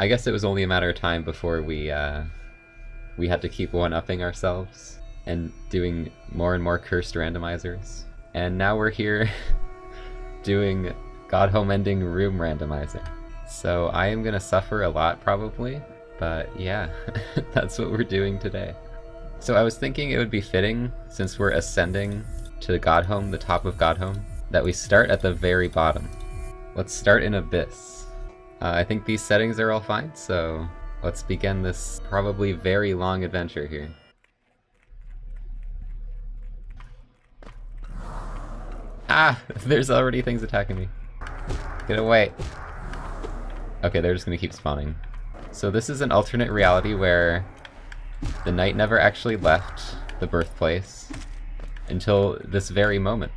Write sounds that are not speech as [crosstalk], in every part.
I guess it was only a matter of time before we, uh, we had to keep one-upping ourselves and doing more and more cursed randomizers. And now we're here [laughs] doing God Home Ending room randomizer. So I am gonna suffer a lot probably, but yeah, [laughs] that's what we're doing today. So I was thinking it would be fitting, since we're ascending to Godhome, the top of Godhome, that we start at the very bottom. Let's start in Abyss. Uh, I think these settings are all fine, so let's begin this probably very long adventure here. Ah! [laughs] There's already things attacking me. Get away. Okay, they're just gonna keep spawning. So this is an alternate reality where the knight never actually left the birthplace until this very moment.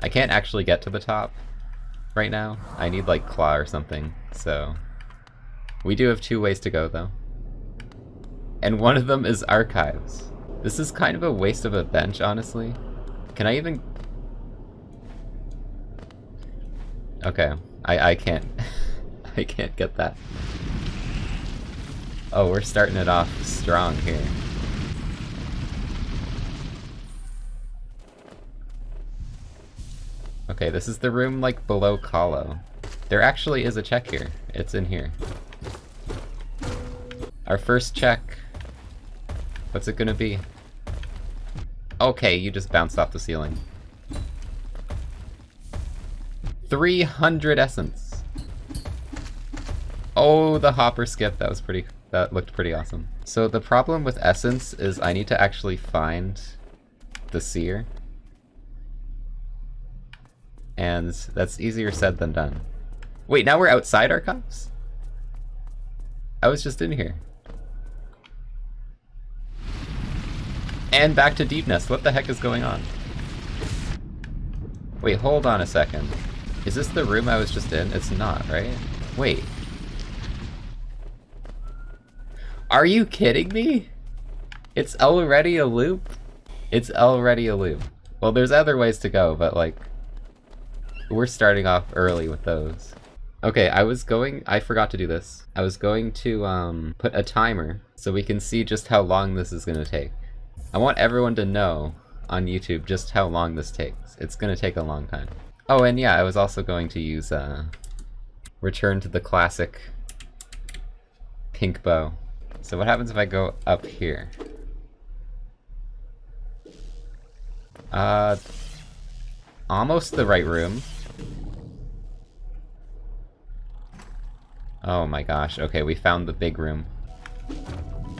I can't actually get to the top right now. I need like claw or something, so... We do have two ways to go though. And one of them is archives. This is kind of a waste of a bench, honestly. Can I even... Okay, I, I can't... [laughs] I can't get that. Oh, we're starting it off strong here. Okay, this is the room, like, below Kalo. There actually is a check here. It's in here. Our first check. What's it gonna be? Okay, you just bounced off the ceiling. 300 essence! Oh, the hopper skip, that was pretty, that looked pretty awesome. So the problem with essence is I need to actually find the seer and that's easier said than done. Wait, now we're outside our cups? I was just in here. And back to Deep Nest. What the heck is going on? Wait, hold on a second. Is this the room I was just in? It's not, right? Wait. Are you kidding me? It's already a loop? It's already a loop. Well, there's other ways to go, but like, we're starting off early with those. Okay, I was going- I forgot to do this. I was going to um, put a timer so we can see just how long this is gonna take. I want everyone to know on YouTube just how long this takes. It's gonna take a long time. Oh, and yeah, I was also going to use uh, return to the classic pink bow. So what happens if I go up here? Uh, almost the right room. Oh my gosh, okay, we found the big room.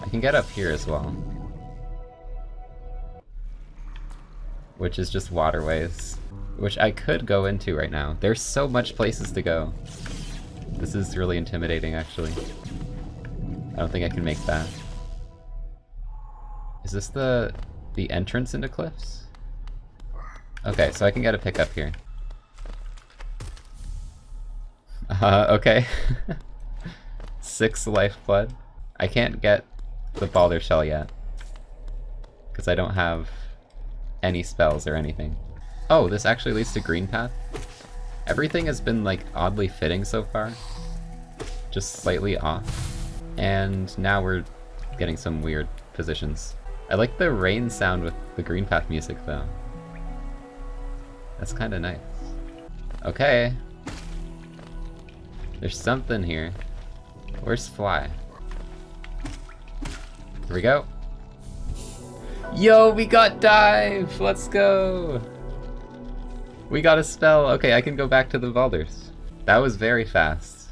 I can get up here as well. Which is just waterways. Which I could go into right now. There's so much places to go. This is really intimidating, actually. I don't think I can make that. Is this the the entrance into cliffs? Okay, so I can get a pickup here. [laughs] Uh, okay. [laughs] Six lifeblood. I can't get the Baldur Shell yet. Because I don't have any spells or anything. Oh, this actually leads to Green Path? Everything has been, like, oddly fitting so far. Just slightly off. And now we're getting some weird positions. I like the rain sound with the Green Path music, though. That's kinda nice. Okay. There's something here. Where's Fly? Here we go. Yo, we got dive! Let's go! We got a spell. Okay, I can go back to the Baldurs. That was very fast.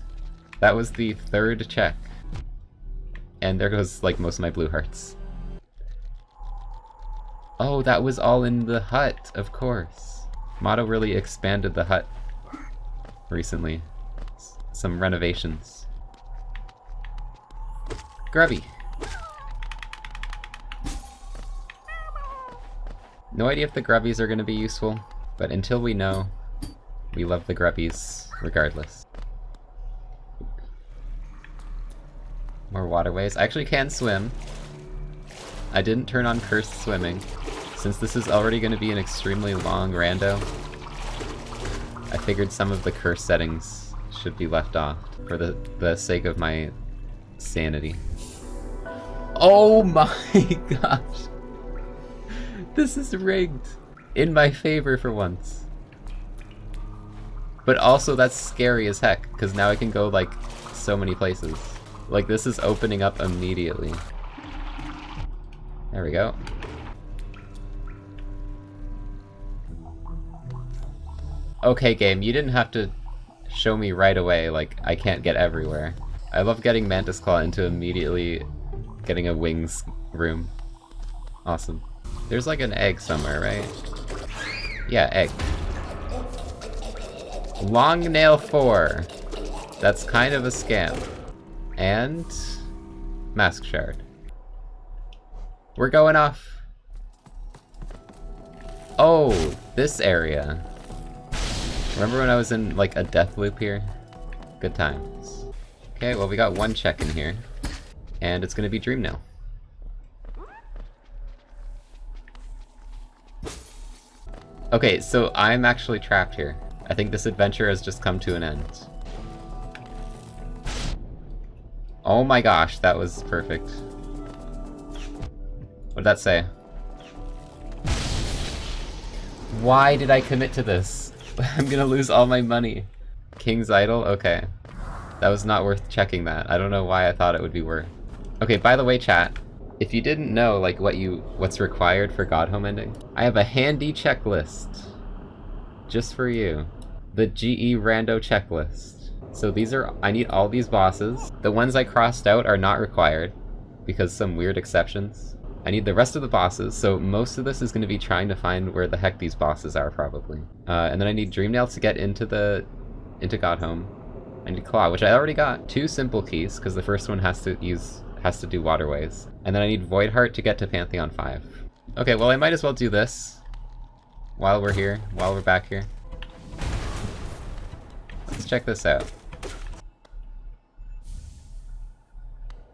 That was the third check. And there goes, like, most of my blue hearts. Oh, that was all in the hut, of course. Mato really expanded the hut recently. S some renovations. Grubby. No idea if the grubbies are going to be useful, but until we know, we love the grubbies regardless. More waterways. I actually can swim. I didn't turn on cursed swimming. Since this is already going to be an extremely long rando, I figured some of the curse settings should be left off for the, the sake of my sanity. Oh my [laughs] gosh! This is rigged! In my favor for once. But also that's scary as heck, because now I can go like so many places. Like this is opening up immediately. There we go. Okay game, you didn't have to show me right away like I can't get everywhere. I love getting Mantis Claw into immediately getting a wings room. Awesome. There's like an egg somewhere, right? Yeah, egg. Long Nail 4. That's kind of a scam. And... Mask Shard. We're going off. Oh, this area. Remember when I was in, like, a death loop here? Good times. Okay, well we got one check in here. And it's gonna be Dream Nail. Okay, so I'm actually trapped here. I think this adventure has just come to an end. Oh my gosh, that was perfect. What did that say? Why did I commit to this? [laughs] I'm gonna lose all my money. King's Idol? Okay. That was not worth checking that. I don't know why I thought it would be worth. Okay, by the way, chat, if you didn't know, like, what you what's required for Godhome ending, I have a handy checklist. Just for you. The GE Rando checklist. So these are- I need all these bosses. The ones I crossed out are not required, because some weird exceptions. I need the rest of the bosses, so most of this is going to be trying to find where the heck these bosses are, probably. Uh, and then I need Dreamnail to get into the... into Godhome. I need Claw, which I already got. Two simple keys, because the first one has to use... has to do waterways. And then I need Voidheart to get to Pantheon 5. Okay, well I might as well do this. While we're here, while we're back here. Let's check this out.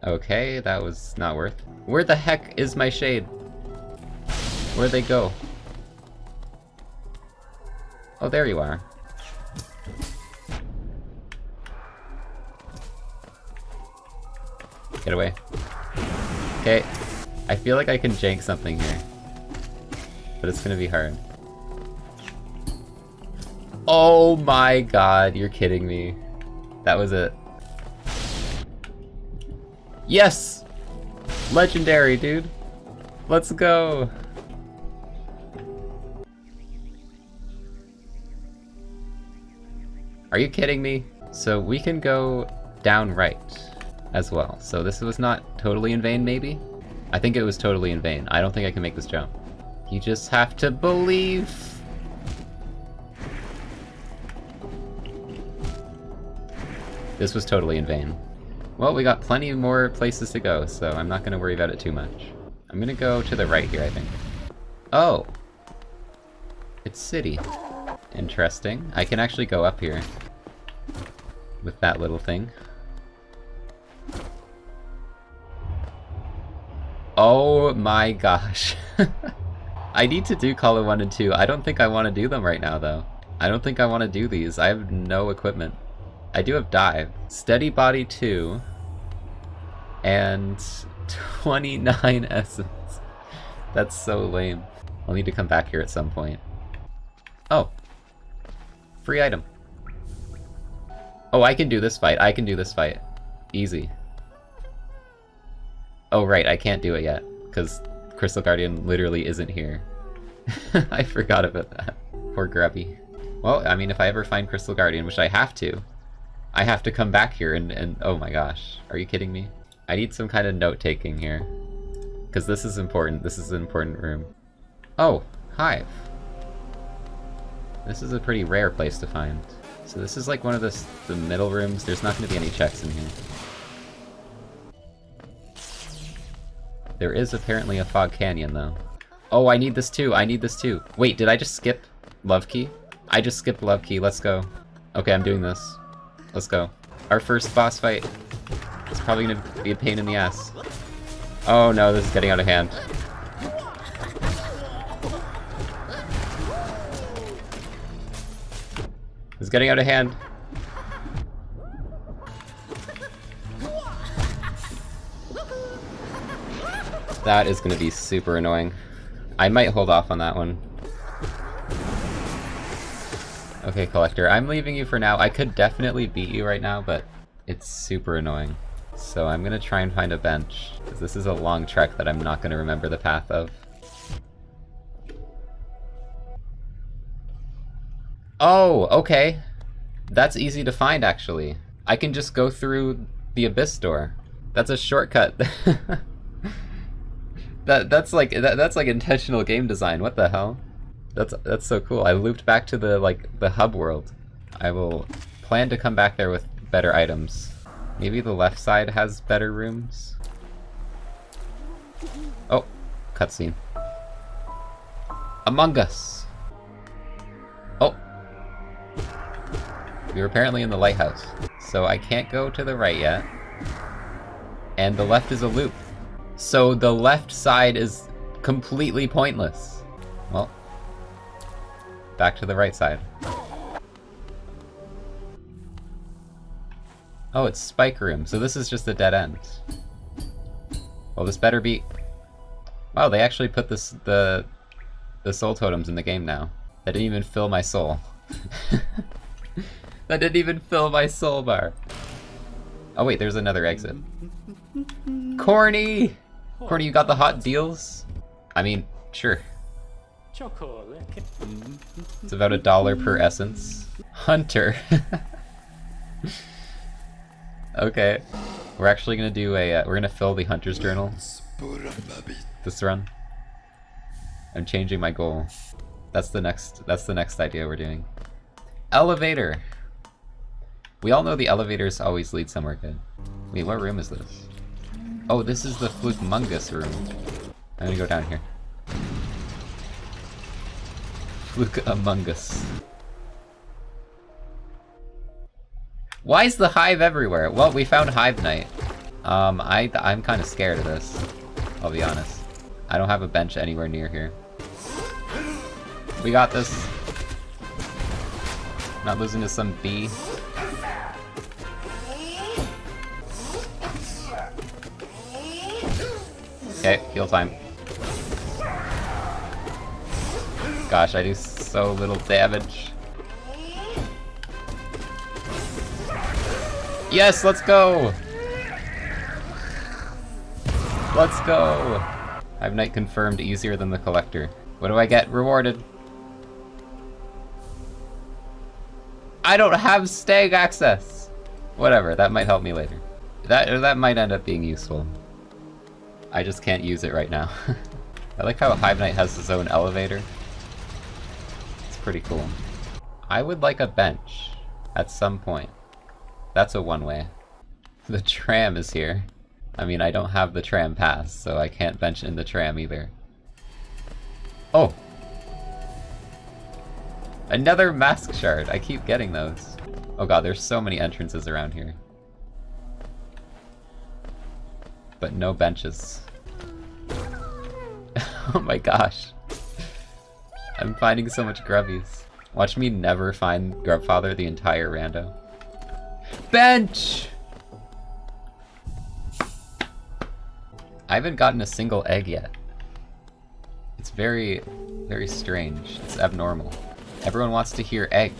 Okay, that was not worth. Where the heck is my shade? Where'd they go? Oh, there you are. Get away. Okay. I feel like I can jank something here. But it's gonna be hard. Oh my god, you're kidding me. That was it. Yes! Legendary, dude. Let's go. Are you kidding me? So we can go down right as well. So this was not totally in vain, maybe? I think it was totally in vain. I don't think I can make this jump. You just have to believe. This was totally in vain. Well, we got plenty more places to go, so I'm not gonna worry about it too much. I'm gonna go to the right here, I think. Oh! It's city. Interesting. I can actually go up here. With that little thing. Oh my gosh. [laughs] I need to do Colo 1 and 2. I don't think I want to do them right now, though. I don't think I want to do these. I have no equipment. I do have Dive. Steady Body 2. And [laughs] 29 [laughs] Essence. That's so lame. I'll need to come back here at some point. Oh. Free item. Oh, I can do this fight. I can do this fight. Easy. Oh, right, I can't do it yet, because Crystal Guardian literally isn't here. [laughs] I forgot about that. Poor Grubby. Well, I mean, if I ever find Crystal Guardian, which I have to, I have to come back here and, and oh my gosh, are you kidding me? I need some kind of note-taking here. Because this is important, this is an important room. Oh, Hive. This is a pretty rare place to find. So this is like one of the, the middle rooms, there's not going to be any checks in here. There is apparently a Fog Canyon, though. Oh, I need this too, I need this too. Wait, did I just skip Love Key? I just skipped Love Key, let's go. Okay, I'm doing this. Let's go. Our first boss fight. It's probably gonna be a pain in the ass. Oh no, this is getting out of hand. It's getting out of hand. That is gonna be super annoying. I might hold off on that one. Okay, Collector, I'm leaving you for now. I could definitely beat you right now, but it's super annoying. So I'm gonna try and find a bench, because this is a long trek that I'm not gonna remember the path of. Oh, okay. That's easy to find, actually. I can just go through the Abyss door. That's a shortcut. [laughs] that that's like that, that's like intentional game design. What the hell? That's that's so cool. I looped back to the like the hub world. I will plan to come back there with better items. Maybe the left side has better rooms. Oh, cutscene. Among Us. Oh. We are apparently in the lighthouse, so I can't go to the right yet. And the left is a loop. So the left side is completely pointless. Well, back to the right side. Oh, it's Spike Room, so this is just a dead end. Well, this better be... Wow, they actually put this the the soul totems in the game now. That didn't even fill my soul. [laughs] that didn't even fill my soul bar. Oh wait, there's another exit. Corny! Corny, you got the hot deals? I mean, sure. It's about a dollar per essence. Hunter. [laughs] okay. We're actually gonna do a, uh, we're gonna fill the Hunter's Journal. This run. I'm changing my goal. That's the next, that's the next idea we're doing. Elevator! We all know the elevators always lead somewhere good. Wait, what room is this? Oh, this is the Flukmungus room. I'm gonna go down here. Fluke Among Us. Why is the hive everywhere? Well, we found Hive Knight. Um, I, I'm kind of scared of this. I'll be honest. I don't have a bench anywhere near here. We got this. Not losing to some bee. Okay, heal time. Gosh, I do so little damage. Yes, let's go! Let's go! Hive Knight confirmed easier than the Collector. What do I get rewarded? I don't have stag access! Whatever, that might help me later. That, that might end up being useful. I just can't use it right now. [laughs] I like how Hive Knight has his own elevator. It's pretty cool. I would like a bench at some point. That's a one-way. [laughs] The tram is here. I mean, I don't have the tram pass, so I can't bench in the tram either. Oh! Another mask shard! I keep getting those. Oh god, there's so many entrances around here. But no benches. [laughs] oh my gosh. I'm finding so much grubbies. Watch me never find Grubfather the entire rando. Bench! I haven't gotten a single egg yet. It's very, very strange. It's abnormal. Everyone wants to hear egg.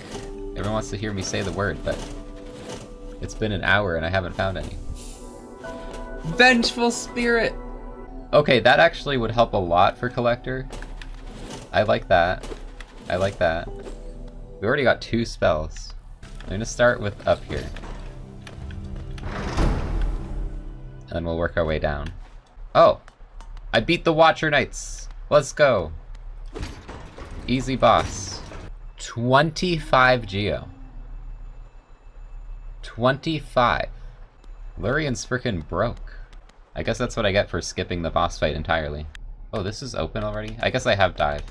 Everyone wants to hear me say the word, but it's been an hour and I haven't found any. Vengeful Spirit! Okay, that actually would help a lot for Collector. I like that. I like that. We already got two spells. I'm gonna start with up here. And we'll work our way down. Oh! I beat the Watcher Knights! Let's go! Easy boss. 25 Geo. 25. Lurien's freaking broke. I guess that's what I get for skipping the boss fight entirely. Oh, this is open already? I guess I have died.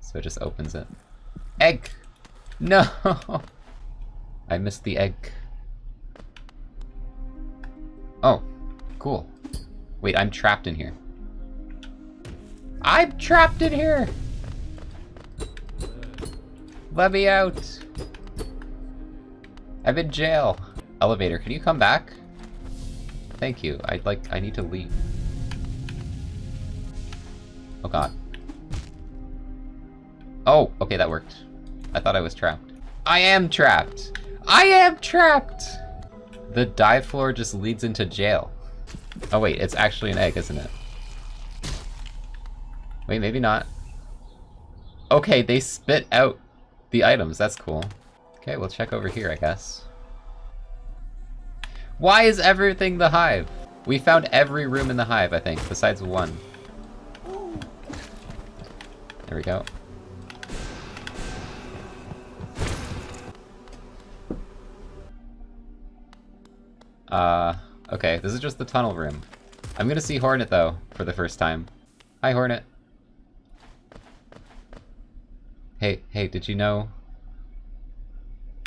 So it just opens it. Egg! No! [laughs] I missed the egg. Oh, cool. Wait, I'm trapped in here. I'm trapped in here! Let me out! I'm in jail. Elevator, can you come back? Thank you. I'd like- I need to leave. Oh god. Oh, okay, that worked. I thought I was trapped. I am trapped! I am trapped! The dive floor just leads into jail. Oh wait, it's actually an egg, isn't it? Wait, maybe not. Okay, they spit out the items, that's cool. Okay, we'll check over here, I guess. Why is everything the hive? We found every room in the hive, I think, besides one. There we go. Uh, okay, this is just the tunnel room. I'm gonna see Hornet, though, for the first time. Hi, Hornet. Hey, hey, did you know?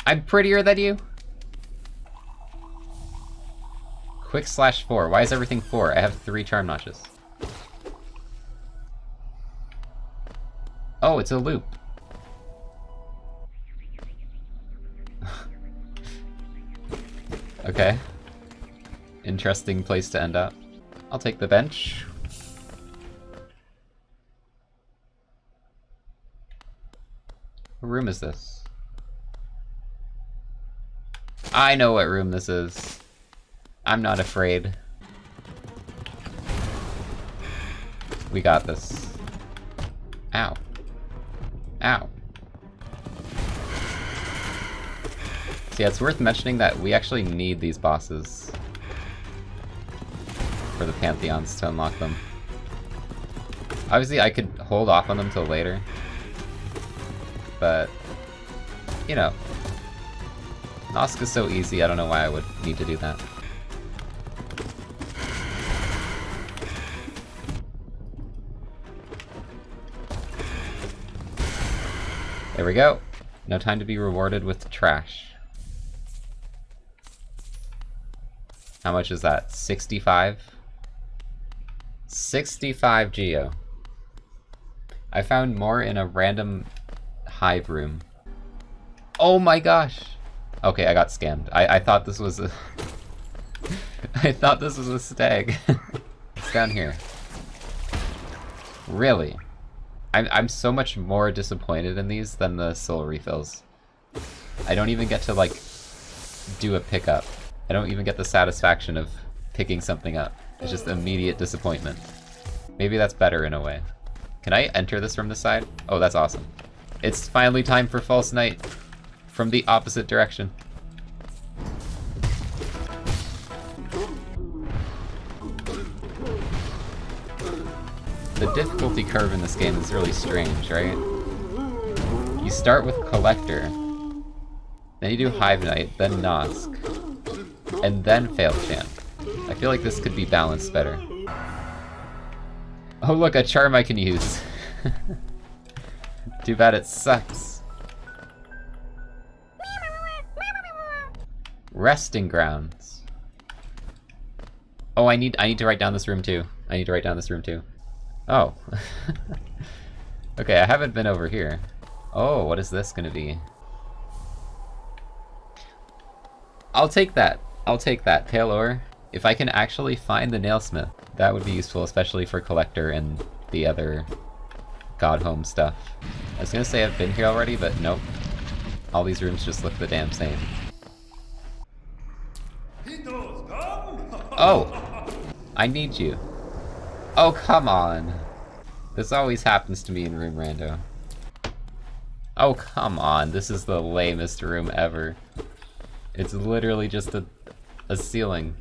I'm prettier than you? Quick slash four. Why is everything four? I have three charm notches. Oh, it's a loop. [laughs] okay. Interesting place to end up. I'll take the bench. What room is this? I know what room this is. I'm not afraid. We got this. Ow. Ow. So yeah, it's worth mentioning that we actually need these bosses for the Pantheons to unlock them. Obviously, I could hold off on them till later. But, you know. Nosk is so easy, I don't know why I would need to do that. There we go. No time to be rewarded with trash. How much is that? 65? 65 geo. I found more in a random hive room. Oh my gosh! Okay, I got scammed. I, I thought this was a... [laughs] I thought this was a stag. [laughs] it's down here. Really? I'm, I'm so much more disappointed in these than the soul refills. I don't even get to, like, do a pickup. I don't even get the satisfaction of picking something up. It's just immediate disappointment. Maybe that's better in a way. Can I enter this from the side? Oh, that's awesome. It's finally time for False Knight from the opposite direction. The difficulty curve in this game is really strange, right? You start with Collector, then you do Hive Knight, then Nosk, and then Fail Champ. I feel like this could be balanced better. Oh look, a charm I can use. [laughs] Too bad it sucks. Resting grounds. Oh, I need I need to write down this room too. I need to write down this room too. Oh. [laughs] okay, I haven't been over here. Oh, what is this gonna be? I'll take that. I'll take that. Pale ore. If I can actually find the nailsmith, that would be useful, especially for Collector and the other Godhome stuff. I was gonna say I've been here already, but nope. All these rooms just look the damn same. [laughs] Oh! I need you. Oh, come on. This always happens to me in Room Rando. Oh, come on. This is the lamest room ever. It's literally just a, a ceiling.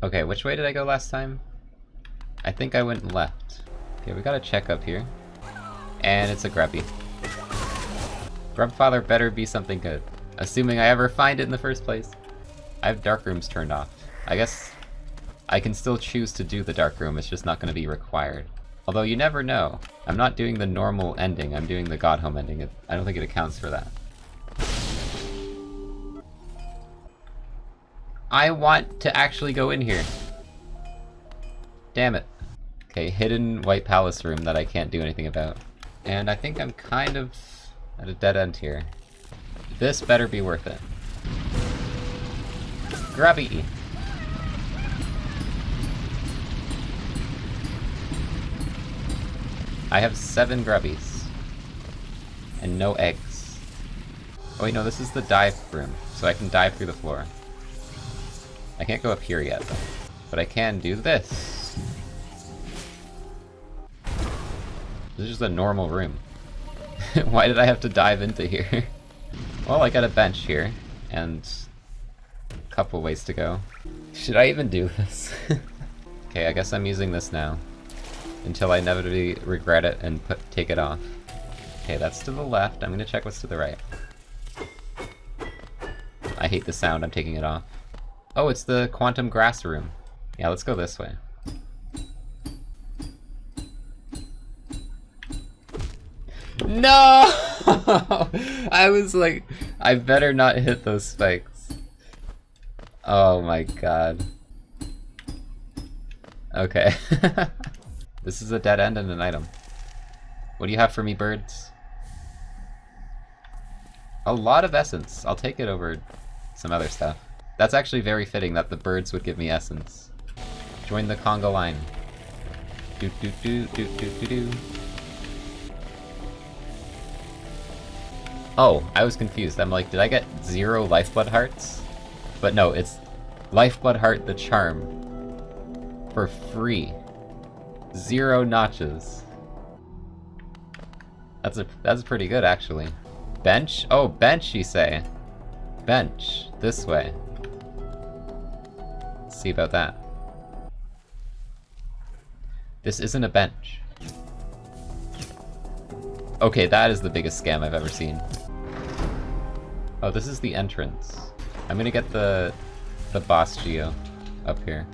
Okay, which way did I go last time? I think I went left. Okay, we got a check up here. And it's a grubby. Grubfather better be something good. Assuming I ever find it in the first place. I have dark rooms turned off. I guess I can still choose to do the dark room, it's just not going to be required. Although you never know. I'm not doing the normal ending, I'm doing the God Home ending. I don't think it accounts for that. I want to actually go in here. Damn it. Okay, hidden White Palace room that I can't do anything about. And I think I'm kind of at a dead end here. This better be worth it. Grubby! I have seven grubbies. And no eggs. Oh wait, no, this is the dive room, so I can dive through the floor. I can't go up here yet, though. But I can do this. This is just a normal room. [laughs] Why did I have to dive into here? [laughs] well, I got a bench here, and a couple ways to go. Should I even do this? [laughs] okay, I guess I'm using this now. Until I inevitably regret it and put take it off. Okay, that's to the left. I'm gonna check what's to the right. I hate the sound, I'm taking it off. Oh, it's the quantum grass room. Yeah, let's go this way. No! [laughs] I was like, I better not hit those spikes. Oh my god. Okay. [laughs] this is a dead end and an item. What do you have for me, birds? A lot of essence. I'll take it over some other stuff. That's actually very fitting that the birds would give me essence. Join the conga line. Do do do do do do do. Oh, I was confused. I'm like, did I get zero lifeblood hearts? But no, it's lifeblood heart the charm. For free. Zero notches. That's a that's pretty good actually. Bench? Oh, bench you say. Bench. This way see about that. This isn't a bench. Okay, that is the biggest scam I've ever seen. Oh, this is the entrance. I'm gonna get the the boss geo up here.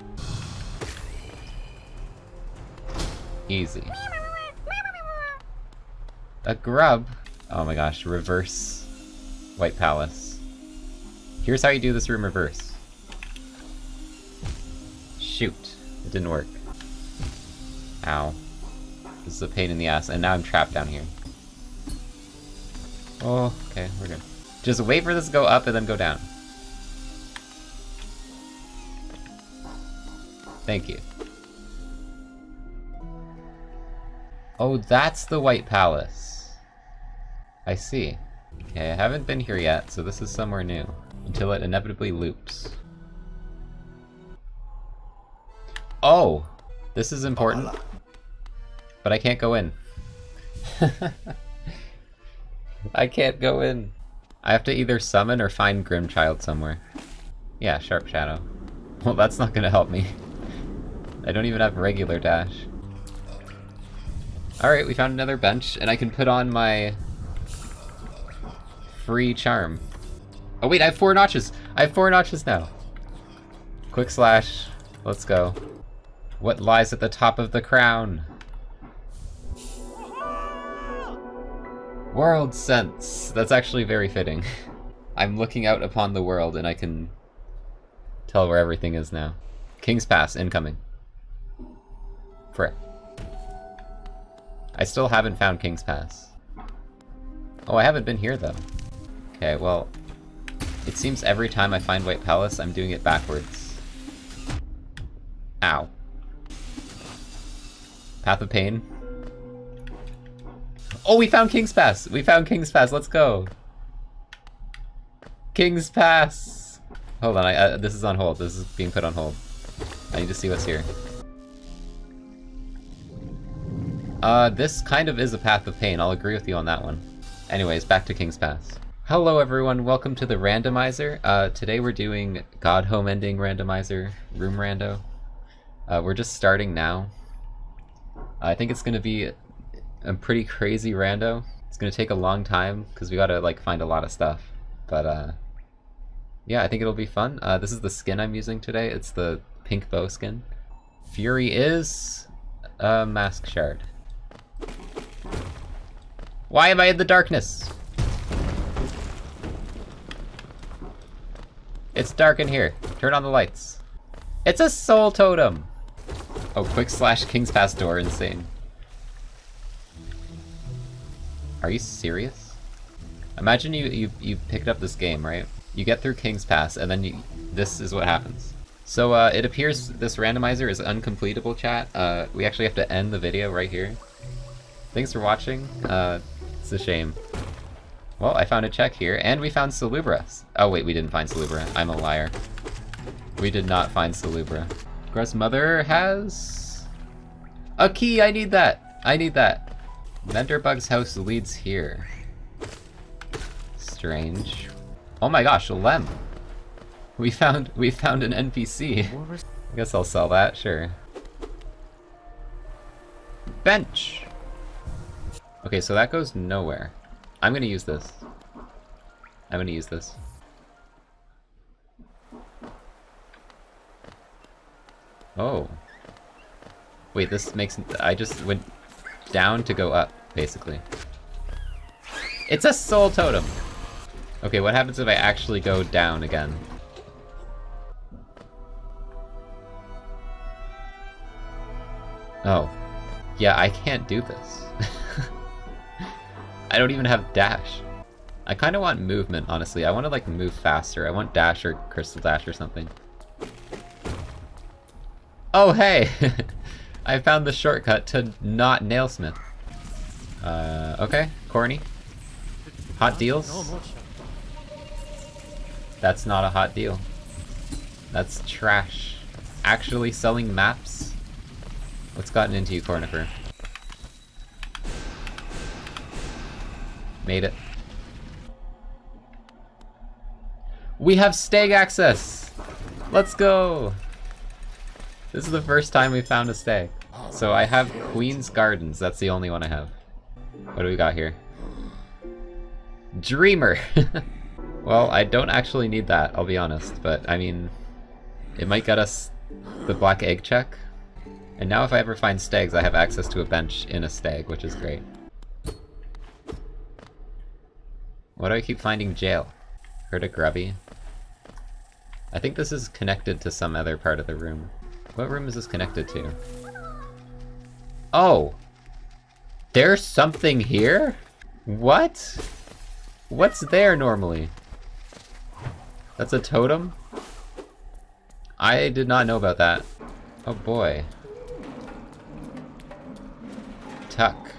Easy. A grub? Oh my gosh, reverse White Palace. Here's how you do this room reverse. Shoot. It didn't work. Ow. This is a pain in the ass, and now I'm trapped down here. Oh, okay, we're good. Just wait for this to go up and then go down. Thank you. Oh, that's the White Palace. I see. Okay, I haven't been here yet, so this is somewhere new. Until it inevitably loops. Oh! This is important. But I can't go in. [laughs] I can't go in. I have to either summon or find Grimchild somewhere. Yeah, Sharp Shadow. [laughs] Well, that's not gonna help me. [laughs] I don't even have regular dash. Alright, we found another bench, and I can put on my... free charm. Oh wait, I have four notches! I have four notches now! Quick slash. Let's go. What lies at the top of the crown? World sense. That's actually very fitting. [laughs] I'm looking out upon the world and I can tell where everything is now. King's Pass incoming. Frick. I still haven't found King's Pass. Oh, I haven't been here though. Okay, well, it seems every time I find White Palace, I'm doing it backwards. Ow. Path of Pain. Oh, we found King's Pass! We found King's Pass, let's go! King's Pass! Hold on, I, uh, this is on hold. This is being put on hold. I need to see what's here. Uh, this kind of is a Path of Pain, I'll agree with you on that one. Anyways, back to King's Pass. Hello everyone, welcome to the randomizer. Uh, today we're doing God Home Ending randomizer, room rando. Uh, we're just starting now, I think it's gonna be a pretty crazy rando. It's gonna take a long time because we gotta like find a lot of stuff. But uh, yeah, I think it'll be fun. Uh, this is the skin I'm using today. It's the pink bow skin. Fury is a mask shard. Why am I in the darkness? It's dark in here. Turn on the lights. It's a soul totem! Oh, quick slash King's Pass door, insane. Are you serious? Imagine you, you, you picked up this game, right? You get through King's Pass, and then you, this is what happens. So uh, it appears this randomizer is uncompletable, chat. Uh, we actually have to end the video right here. Thanks for watching. Uh, it's a shame. Well, I found a check here, and we found Salubra. Oh wait, we didn't find Salubra. I'm a liar. We did not find Salubra. Gress mother has... A key! I need that! I need that! Venderbug's house leads here. Strange. Oh my gosh, Lem! We found we found an NPC. I guess I'll sell that, sure. Bench! Okay, so that goes nowhere. I'm gonna use this. I'm gonna use this. Oh. Wait, this makes... I just went down to go up, basically. It's a soul totem! Okay, what happens if I actually go down again? Oh. Yeah, I can't do this. I don't even have dash. I kind of want movement, honestly. I want to, like, move faster. I want dash or crystal dash or something. Oh, hey! [laughs] I found the shortcut to not nailsmith. Uh, okay. Corny. Hot deals? That's not a hot deal. That's trash. Actually selling maps? What's gotten into you, Cornifer? Made it. We have stag access! Let's go! This is the first time we found a stag. So I have Queen's Gardens, that's the only one I have. What do we got here? Dreamer! [laughs] well, I don't actually need that, I'll be honest, but I mean, it might get us the black egg check. And now if I ever find stags, I have access to a bench in a stag, which is great. Why do I keep finding jail? Heard a grubby. I think this is connected to some other part of the room. What room is this connected to? Oh! There's something here? What? What's there normally? That's a totem? I did not know about that. Oh boy. Tuk.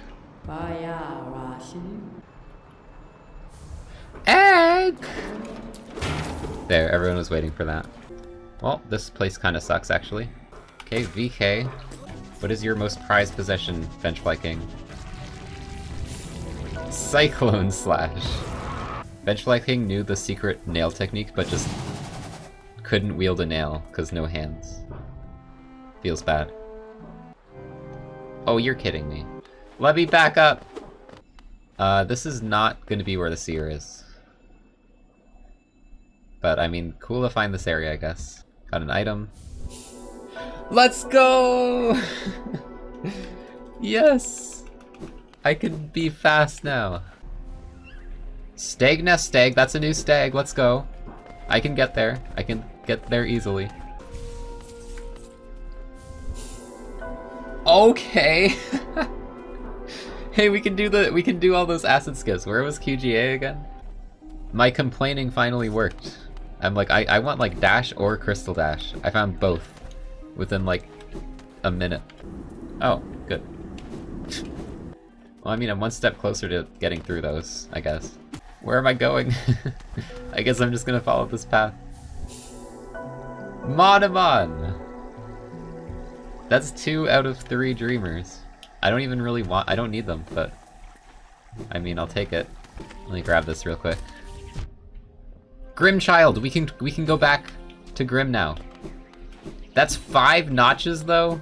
Egg! There, everyone was waiting for that. Well, this place kind of sucks, actually. Okay, VK. What is your most prized possession, Vengefly King? Cyclone [laughs] Slash. Vengefly King knew the secret nail technique, but just couldn't wield a nail, because no hands. Feels bad. Oh, you're kidding me. Let me back up! Uh, this is not gonna be where the seer is. But, I mean, cool to find this area, I guess. Got an item. Let's go! [laughs] yes! I can be fast now. Stag nest stag, that's a new stag, let's go. I can get there. I can get there easily. Okay. [laughs] hey, we can do the we can do all those acid skips. Where was QGA again? My complaining finally worked. I'm like, I, I want like dash or crystal dash. I found both within like a minute. Oh, good. well, I mean, I'm one step closer to getting through those, I guess. Where am I going? [laughs] I guess I'm just gonna follow this path. Monomon! That's two out of three dreamers. I don't even really want- I don't need them, but... I mean, I'll take it. Let me grab this real quick. Grim Child! We can we can go back to Grim now. That's five notches, though?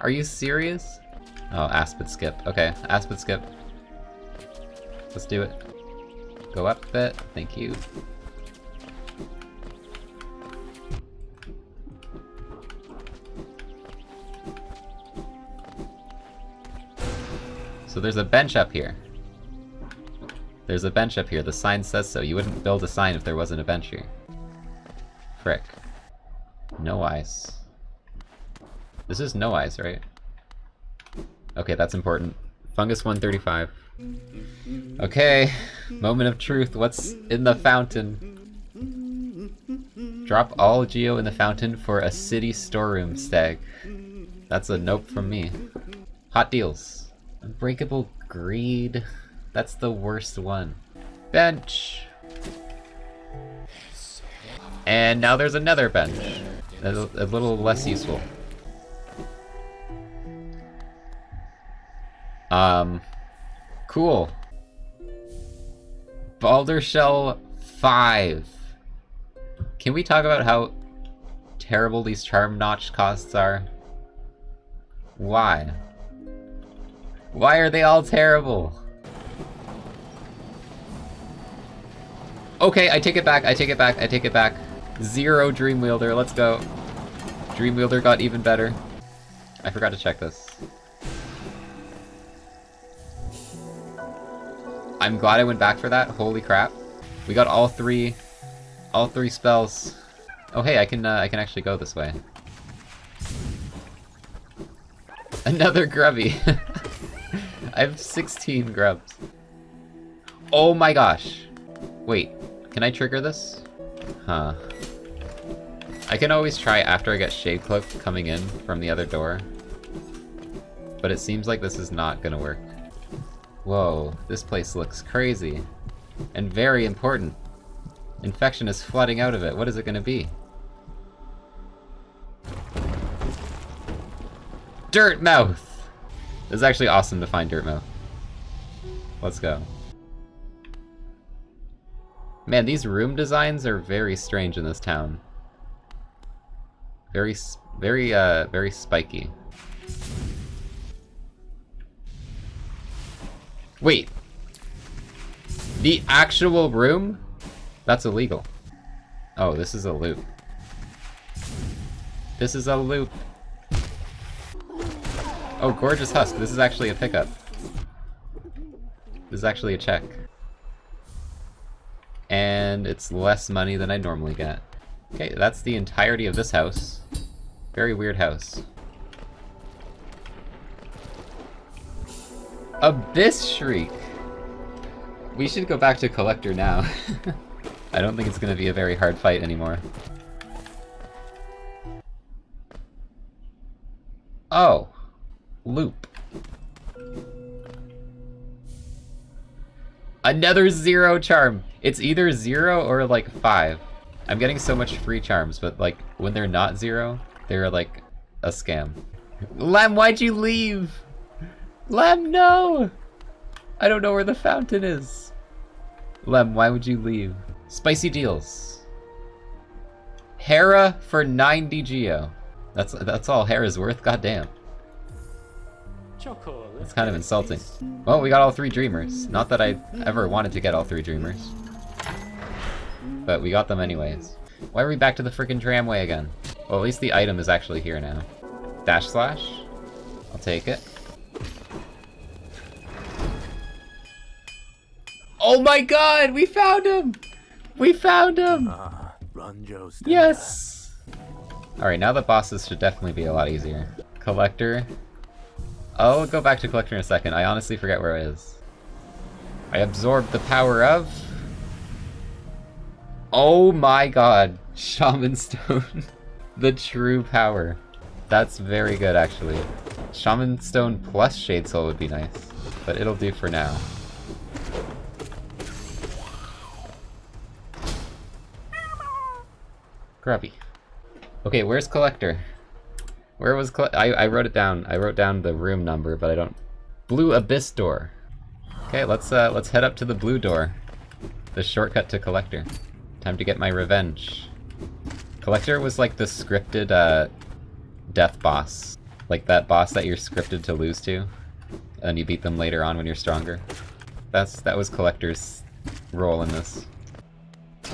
Are you serious? Oh, Aspid Skip. Okay, Aspid Skip. Let's do it. Go up a bit. Thank you. So there's a bench up here. There's a bench up here. The sign says so. You wouldn't build a sign if there wasn't a bench here. Frick. No ice. This is no ice, right? Okay, that's important. Fungus 135. Okay, moment of truth. What's in the fountain? Drop all geo in the fountain for a city storeroom stag. That's a nope from me. Hot deals. Unbreakable Greed. That's the worst one. Bench! And now there's another bench. A, little less useful. Um, cool. Baldur Shell 5. Can we talk about how terrible these charm notch costs are? Why? Why are they all terrible? Okay, I take it back, I take it back, I take it back. Zero Dreamwielder, let's go. Dreamwielder got even better. I forgot to check this. I'm glad I went back for that, holy crap. We got all three, all three spells. Oh hey, I can, uh, I can actually go this way. [laughs] Another grubby. [laughs] I have 16 grubs. Oh my gosh. Wait, can I trigger this? Huh. I can always try after I get Shade Cloak coming in from the other door. But it seems like this is not gonna work. Whoa, this place looks crazy. And very important. Infection is flooding out of it. What is it gonna be? Dirtmouth! This is actually awesome to find Dirtmouth. Let's go. Man, these room designs are very strange in this town. Very, very, uh, very spiky. Wait. The actual room? That's illegal. Oh, this is a loop. This is a loop. Oh, Gorgeous Husk. This is actually a pickup. This is actually a check. And it's less money than I normally get. Okay, that's the entirety of this house. Very weird house. Abyss Shriek! We should go back to Collector now. [laughs] I don't think it's gonna be a very hard fight anymore. Oh. Loop. Another zero charm! It's either zero or like five. I'm getting so much free charms, but like when they're not zero, they're like a scam. Lem, why'd you leave? Lem, no! I don't know where the fountain is. Lem, why would you leave? Spicy deals. Herrah for 90 Geo. That's that's all Herrah's worth, goddamn. It's kind of insulting. Well, we got all three Dreamers. Not that I ever wanted to get all three Dreamers. But we got them anyways. Why are we back to the freaking tramway again? Well, at least the item is actually here now. Dash slash? I'll take it. Oh my god! We found him! We found him! Ah, Yes! Alright, now the bosses should definitely be a lot easier. Collector. I'll go back to Collector in a second. I honestly forget where it is. I absorbed the power of... Oh my god. [laughs] Shaman Stone. [laughs] the true power. That's very good, actually. Shaman Stone plus Shade Soul would be nice. But it'll do for now. Grubby. Okay, where's Collector? Where was Coll I, I wrote it down. I wrote down the room number, but I don't... Blue Abyss Door. Okay, let's uh, let's head up to the blue door. The shortcut to Collector. Time to get my revenge. Collector was like the scripted uh, death boss. Like that boss that you're scripted to lose to. And you beat them later on when you're stronger. That's That was Collector's role in this.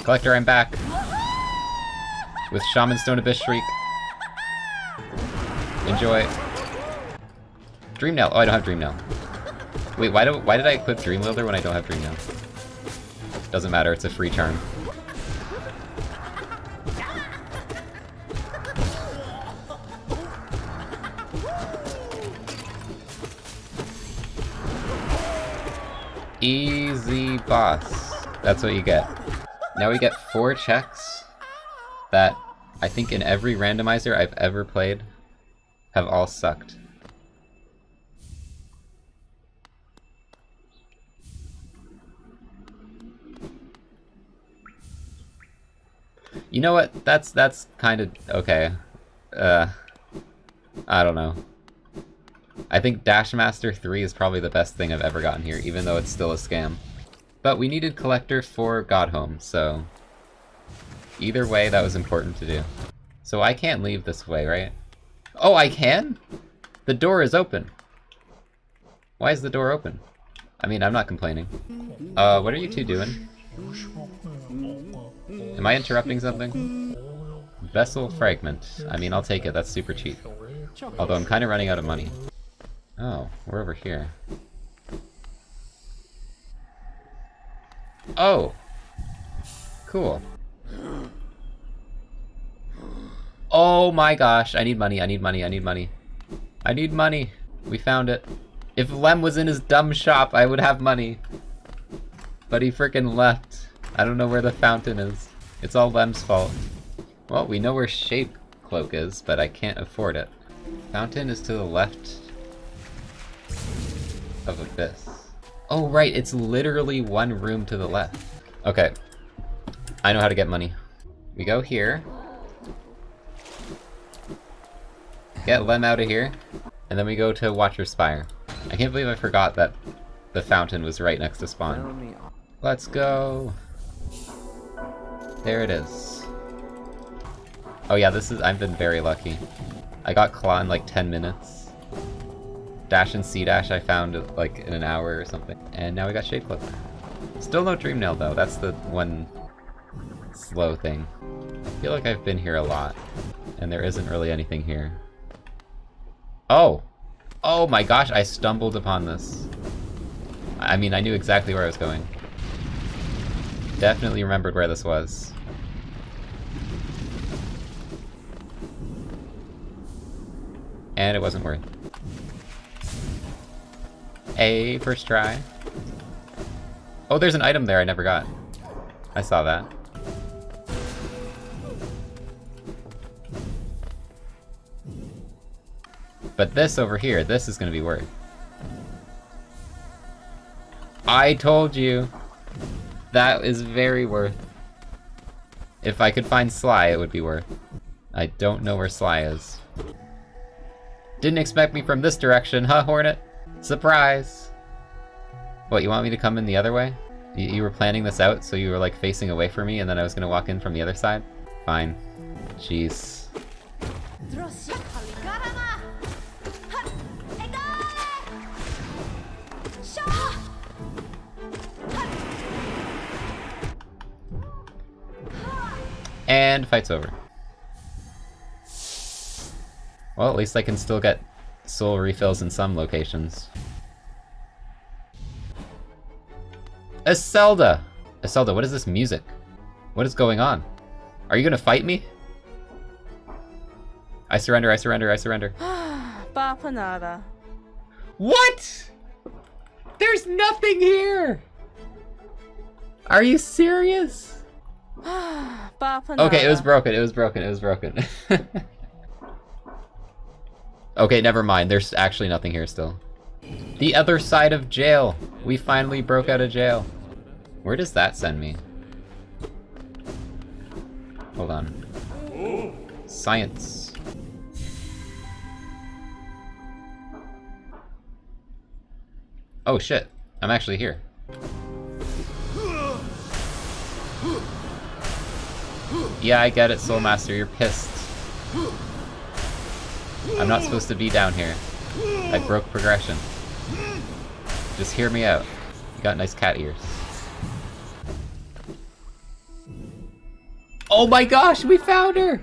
Collector, I'm back! With Shaman Stone Abyss Shriek. Enjoy. Dream Nail. Oh, I don't have Dream Nail. Wait, why do why did I equip Dream Wielder when I don't have Dream Nail? Doesn't matter, it's a free charm. Easy boss. That's what you get. Now we get four checks that I think in every randomizer I've ever played have all sucked. You know what? That's that's kind of okay. Uh, I don't know. I think Dashmaster 3 is probably the best thing I've ever gotten here, even though it's still a scam. But we needed Collector for Godhome, so... Either way, that was important to do. So I can't leave this way, right? Oh, I can? The door is open. Why is the door open? I mean, I'm not complaining. Uh, what are you two doing? Am I interrupting something? Vessel fragment. I mean, I'll take it. That's super cheap. Although I'm kind of running out of money. Oh, we're over here. Oh! Cool. Oh my gosh, I need money, I need money, I need money. I need money. We found it. If Lem was in his dumb shop, I would have money. But he freaking left. I don't know where the fountain is. It's all Lem's fault. Well, we know where Shade Cloak is, but I can't afford it. Fountain is to the left of Abyss. Oh right, it's literally one room to the left. Okay. I know how to get money. We go here. Get Lem out of here. And then we go to Watcher's Spire. I can't believe I forgot that the fountain was right next to spawn. Let's go. There it is. Oh yeah, this is- I've been very lucky. I got Claw in like 10 minutes. Dash and C-Dash I found like in an hour or something. And now we got Shape. Still no Dream Nail though, that's the one slow thing. I feel like I've been here a lot, and there isn't really anything here. Oh! Oh my gosh, I stumbled upon this. I mean, I knew exactly where I was going. Definitely remembered where this was. And it wasn't worth. A first try. Oh, there's an item there I never got. I saw that. But this over here, this is gonna be worth. I told you! That is very worth. If I could find Sly, it would be worth. I don't know where Sly is. Didn't expect me from this direction, huh, Hornet? Surprise! What, you want me to come in the other way? You, were planning this out, so you were like facing away from me, and then I was gonna walk in from the other side? Fine. Jeez. And fight's over. Well, at least I can still get soul refills in some locations. Iselda! Iselda, what is this music? What is going on? Are you gonna fight me? I surrender, I surrender, I surrender. [gasps] Bapanada. What? There's nothing here! Are you serious? [sighs] Okay, it was broken, it was broken, it was broken. [laughs] okay, never mind. There's actually nothing here still. The other side of jail! We finally broke out of jail. Where does that send me? Hold on. Science. Oh shit, I'm actually here. Yeah, I get it, Soul Master, you're pissed. I'm not supposed to be down here. I broke progression. Just hear me out. You got nice cat ears. Oh my gosh, we found her!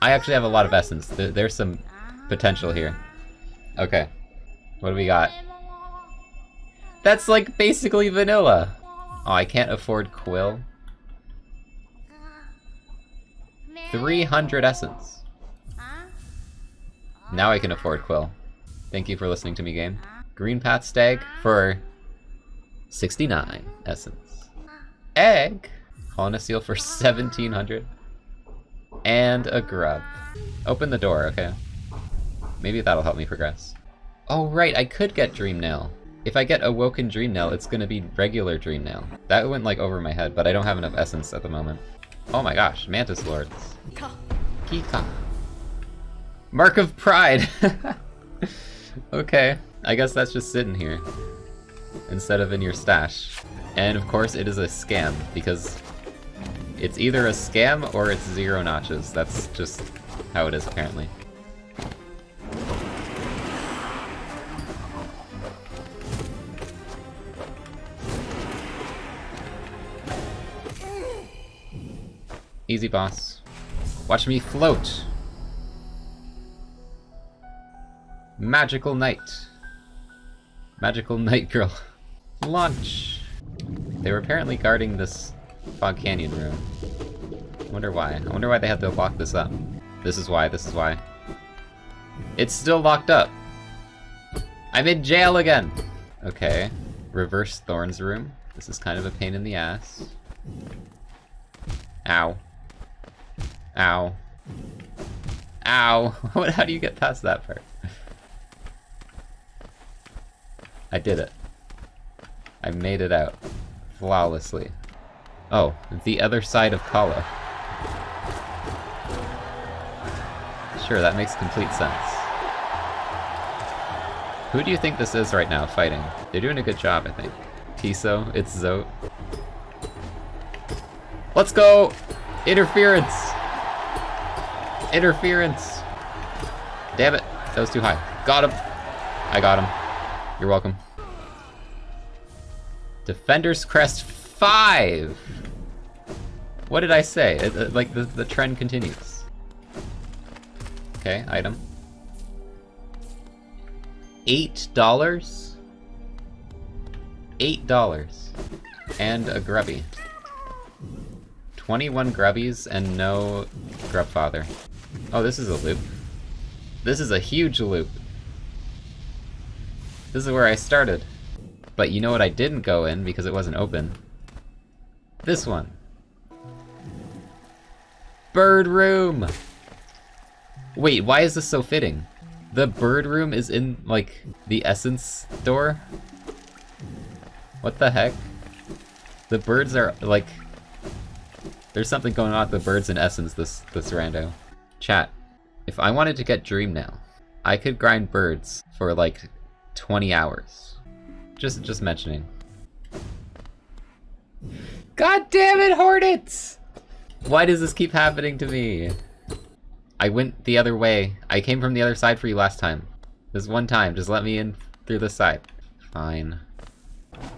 I actually have a lot of essence. There, there's some potential here. Okay. What do we got? That's like basically vanilla. Oh, I can't afford Quill. 300 essence. Now I can afford Quill. Thank you for listening to me, game. Green Path Stag for 69 essence. Egg! Colonna Seal for 1700. And a grub. Open the door, okay. Maybe that'll help me progress. Oh right, I could get Dream Nail. If I get Awoken Dream Nail, it's gonna be regular Dream Nail. That went like over my head, but I don't have enough essence at the moment. Oh my gosh, Mantis Lords. Kika. Mark of Pride! [laughs] okay, I guess that's just sitting here. Instead of in your stash. And of course it is a scam, because it's either a scam or it's zero notches. That's just how it is apparently. Easy boss. Watch me float! Magical Knight. Magical [laughs] Night Girl. Launch! They were apparently guarding this Fog Canyon room. I wonder why. I wonder why they had to lock this up. This is why, this is why. It's still locked up! I'm in jail again! Okay. Reverse Thorns room. This is kind of a pain in the ass. Ow. Ow. Ow! [laughs] How do you get past that part? I did it. I made it out. Flawlessly. Oh, the other side of Kala. Sure, that makes complete sense. Who do you think this is right now, fighting? They're doing a good job, I think. Tiso, it's Zote. Let's go! Interference! Interference! Damn it, that was too high. Got him! I got him. You're welcome. Defender's Crest 5! What did I say? It, it, like, the, the trend continues. Okay, item. Eight dollars? Eight dollars. And a grubby. 21 grubbies and no grubfather. Oh, this is a loop. This is a huge loop. This is where I started. But you know what I didn't go in because it wasn't open? This one. Bird room! Wait, why is this so fitting? The bird room is in, like, the essence door? What the heck? The birds are, like... There's something going on with the birds in essence this, this rando. Chat, if I wanted to get Dreamnail, I could grind birds for, like, 20 hours. Just, just mentioning. God damn it, Hornets! Why does this keep happening to me? I went the other way. I came from the other side for you last time. This one time, just let me in through this side. Fine.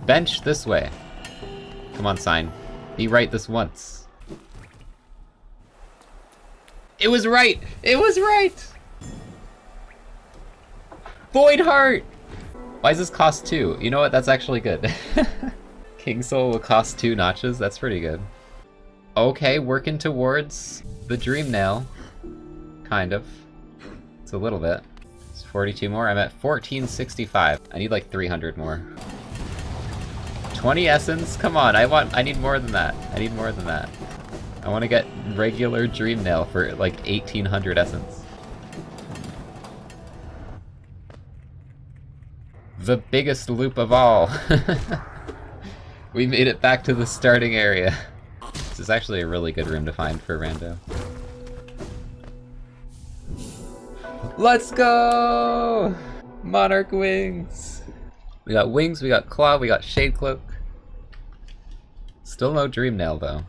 Bench this way. Come on, sign. Be right this once. It was right! It was right! Void Heart! Why does this cost two? You know what? That's actually good. [laughs] King Soul will cost two notches? That's pretty good. Okay, working towards the Dream Nail. Kind of. It's a little bit. It's 42 more. I'm at 1465. I need like 300 more. 20 essence? Come on, I want- I need more than that. I need more than that. I want to get regular Dreamnail for like 1800 essence. the biggest loop of all. [laughs] we made it back to the starting area. This is actually a really good room to find for Rando. Let's go! Monarch Wings! We got Wings, we got Claw, we got Shade Cloak. Still no Dream Nail though.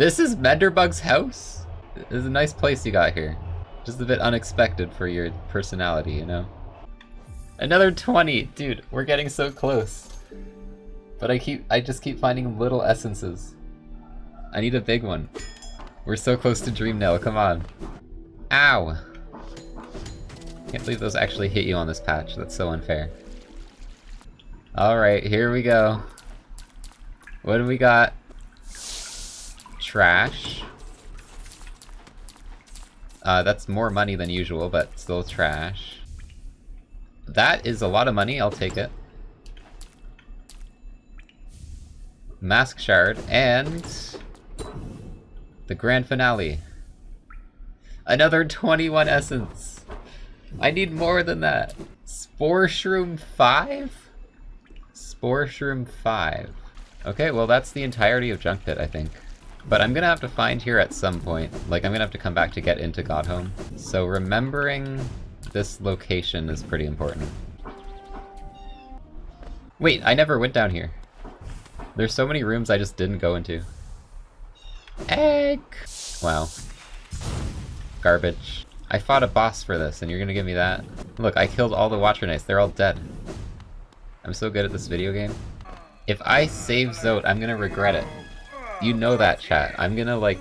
This is Menderbug's house? Is a nice place you got here. Just a bit unexpected for your personality, you know? Another 20! Dude, we're getting so close. But I keep- I just keep finding little essences. I need a big one. We're so close to Dreamnail, come on. Ow! Can't believe those actually hit you on this patch, that's so unfair. Alright, here we go. What do we got? Trash. Uh, that's more money than usual, but still trash. That is a lot of money, I'll take it. Mask Shard, and... The grand finale. Another 21 essence! I need more than that! Spore Shroom 5? Spore Shroom 5. Okay, well that's the entirety of Junk Pit, I think. But I'm gonna have to find here at some point. Like, I'm gonna have to come back to get into Godhome. So remembering this location is pretty important. Wait, I never went down here. There's so many rooms I just didn't go into. Egg! Wow. Garbage. I fought a boss for this, and you're gonna give me that? Look, I killed all the Watcher Knights. They're all dead. I'm so good at this video game. If I save Zote, I'm gonna regret it. You know that, chat. I'm gonna, like,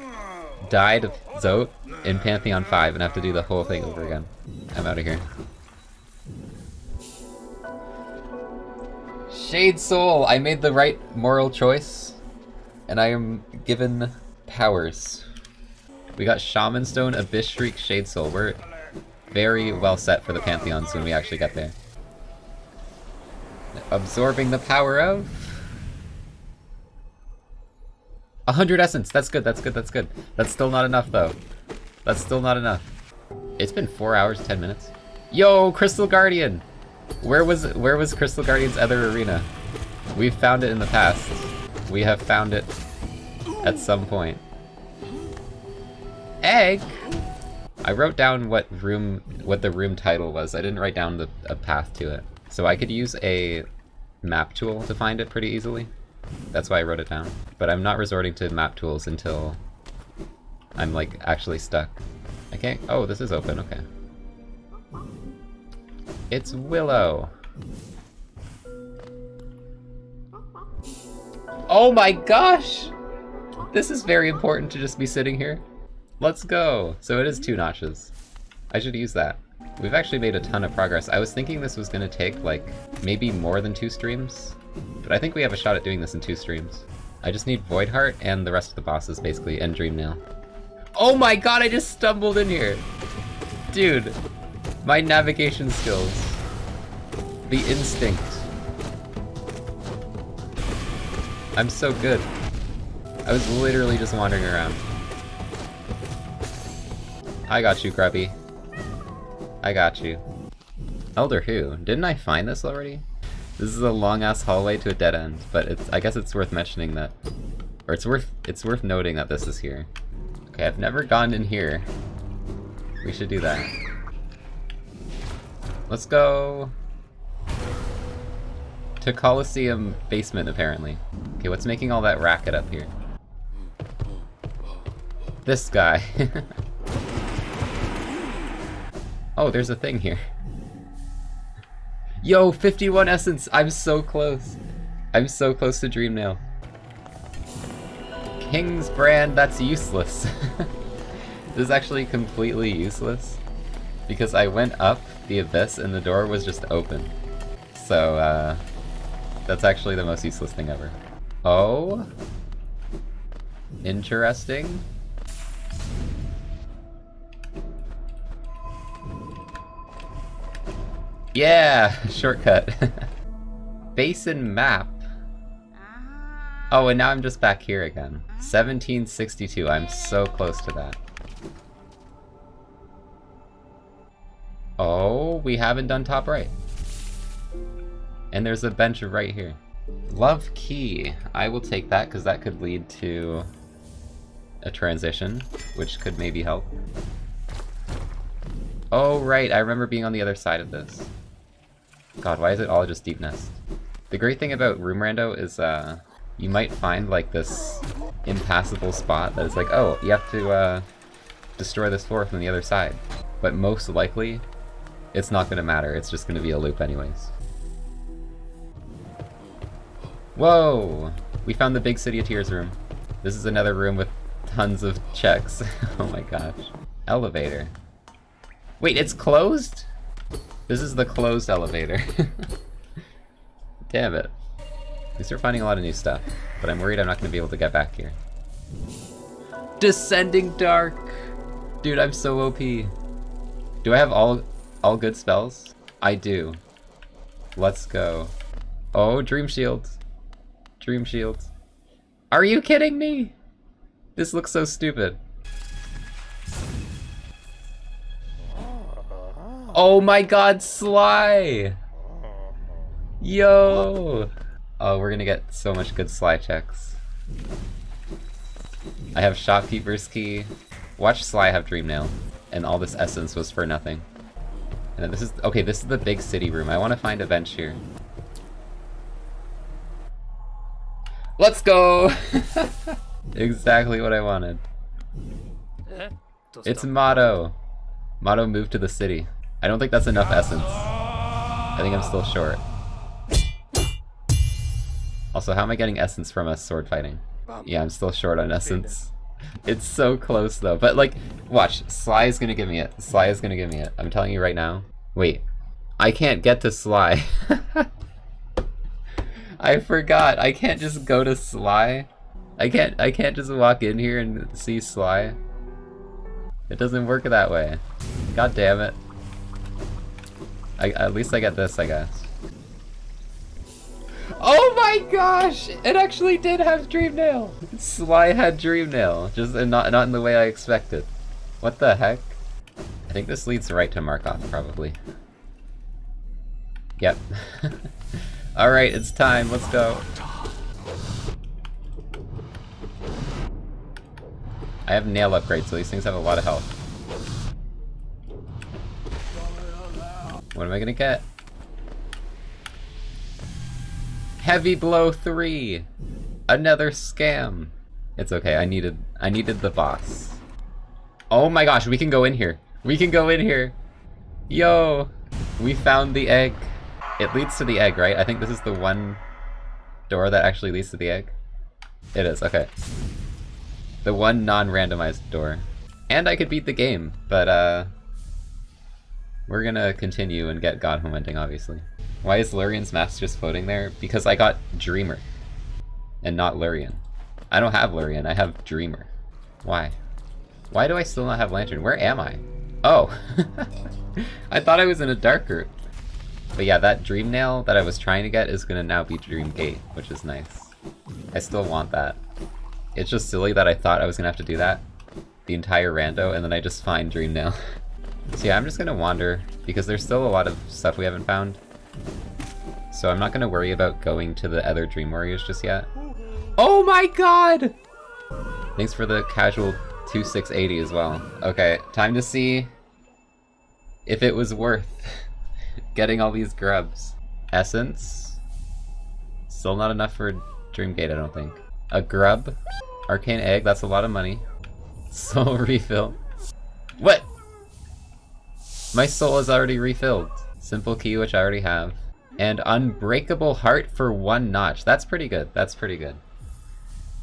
die to Zote in Pantheon 5 and have to do the whole thing over again. I'm out of here. Shade Soul! I made the right moral choice. And I am given powers. We got Shaman Stone, Abyss Shriek, Shade Soul. We're very well set for the Pantheons when we actually get there. Absorbing the power of... 100 essence! That's good, that's good, that's good. That's still not enough, though. That's still not enough. It's been 4 hours, 10 minutes. Yo, Crystal Guardian! Where was where was Crystal Guardian's other arena? We've found it in the past. We have found it at some point. Egg! I wrote down what room what the room title was. I didn't write down the a path to it. So I could use a map tool to find it pretty easily. That's why I wrote it down. But I'm not resorting to map tools until I'm like actually stuck. I can't- oh, this is open, okay. It's Willow! Oh my gosh! This is very important to just be sitting here. Let's go! So it is two notches. I should use that. We've actually made a ton of progress. I was thinking this was gonna take, like, maybe more than two streams, but I think we have a shot at doing this in two streams. I just need Voidheart and the rest of the bosses, basically, and Dream Nail. Oh my god, I just stumbled in here! Dude, my navigation skills. The instinct. I'm so good. I was literally just wandering around. I got you, Grubby. I got you. Elder Hu? Didn't I find this already? This is a long-ass hallway to a dead end, but it's I guess it's worth mentioning that... Or it's worth it's worth noting that this is here. Okay, I've never gone in here. We should do that. Let's go... To Coliseum basement, apparently. Okay, what's making all that racket up here? This guy. [laughs] oh, there's a thing here. Yo, 51 essence! I'm so close. I'm so close to Dream Nail. King's brand, that's useless. [laughs] this is actually completely useless. Because I went up the abyss and the door was just open. So, uh, that's actually the most useless thing ever. Oh? Interesting. Yeah, shortcut. [laughs] Basin map. Ah. Oh, and now I'm just back here again. 1762, I'm so close to that. Oh, we haven't done top right. And there's a bench right here. Love key. I will take that because that could lead to a transition, which could maybe help. Oh, right, I remember being on the other side of this. God, why is it all just deep nest? The great thing about Room Rando is, uh, you might find, like, this impassable spot that is like, oh, you have to, uh, destroy this floor from the other side. But most likely, it's not gonna matter, it's just gonna be a loop anyways. Whoa! We found the Big City of Tears room. This is another room with tons of checks. [laughs] oh my gosh. Elevator. Wait, it's closed? This is the closed elevator. [laughs] Damn it. At least we're finding a lot of new stuff, but I'm worried I'm not going to be able to get back here. Descending Dark! Dude, I'm so OP. Do I have all all good spells? I do. Let's go. Oh, Dream Shield. Dream Shield. Are you kidding me? This looks so stupid. Oh my god, Sly! Yo! Oh, we're gonna get so much good Sly checks. I have Shopkeeper's Key. Watch Sly have Dream Nail. And all this essence was for nothing. And this is- okay, this is the big city room. I want to find a bench here. Let's go! [laughs] exactly what I wanted. Eh, it's Mato. Mato moved to the city. I don't think that's enough essence. I think I'm still short. Also, how am I getting essence from us sword fighting? Um, yeah, I'm still short on essence. It's so close though. But like, watch. Sly is gonna give me it. Sly is gonna give me it. I'm telling you right now. Wait. I can't get to Sly. [laughs] I forgot. I can't just go to Sly. I can't I can't just walk in here and see Sly. It doesn't work that way. God damn it. I, at least I get this, I guess. Oh my gosh! It actually did have Dream Nail! Sly had Dream Nail, just not, not in the way I expected. What the heck? I think this leads right to Markoth, probably. Yep. [laughs] Alright, it's time, let's go. I have nail upgrades, so these things have a lot of health. What am I gonna get? Heavy Blow 3! Another scam! It's okay, I needed I needed the boss. Oh my gosh, we can go in here. We can go in here! Yo! We found the egg. It leads to the egg, right? I think this is the one door that actually leads to the egg. It is, okay. The one non-randomized door. And I could beat the game, but uh... We're gonna continue and get Godhome ending, obviously. Why is Lurien's mask just floating there? Because I got Dreamer. And not Lurien. I don't have Lurien, I have Dreamer. Why? Why do I still not have Lantern? Where am I? Oh! [laughs] I thought I was in a dark route. But yeah, that Dream Nail that I was trying to get is gonna now be Dream Gate, which is nice. I still want that. It's just silly that I thought I was gonna have to do that the entire rando, and then I just find Dream Nail. [laughs] so yeah, I'm just gonna wander, because there's still a lot of stuff we haven't found. So I'm not gonna worry about going to the other Dream Warriors just yet. Oh my god! Thanks for the casual 2680 as well. Okay, time to see if it was worth [laughs] getting all these grubs. Essence? Still not enough for Dreamgate, I don't think. A grub? Arcane egg, that's a lot of money. [laughs] Soul refill. What? My soul is already refilled. Simple key, which I already have. And unbreakable heart for one notch. That's pretty good. That's pretty good.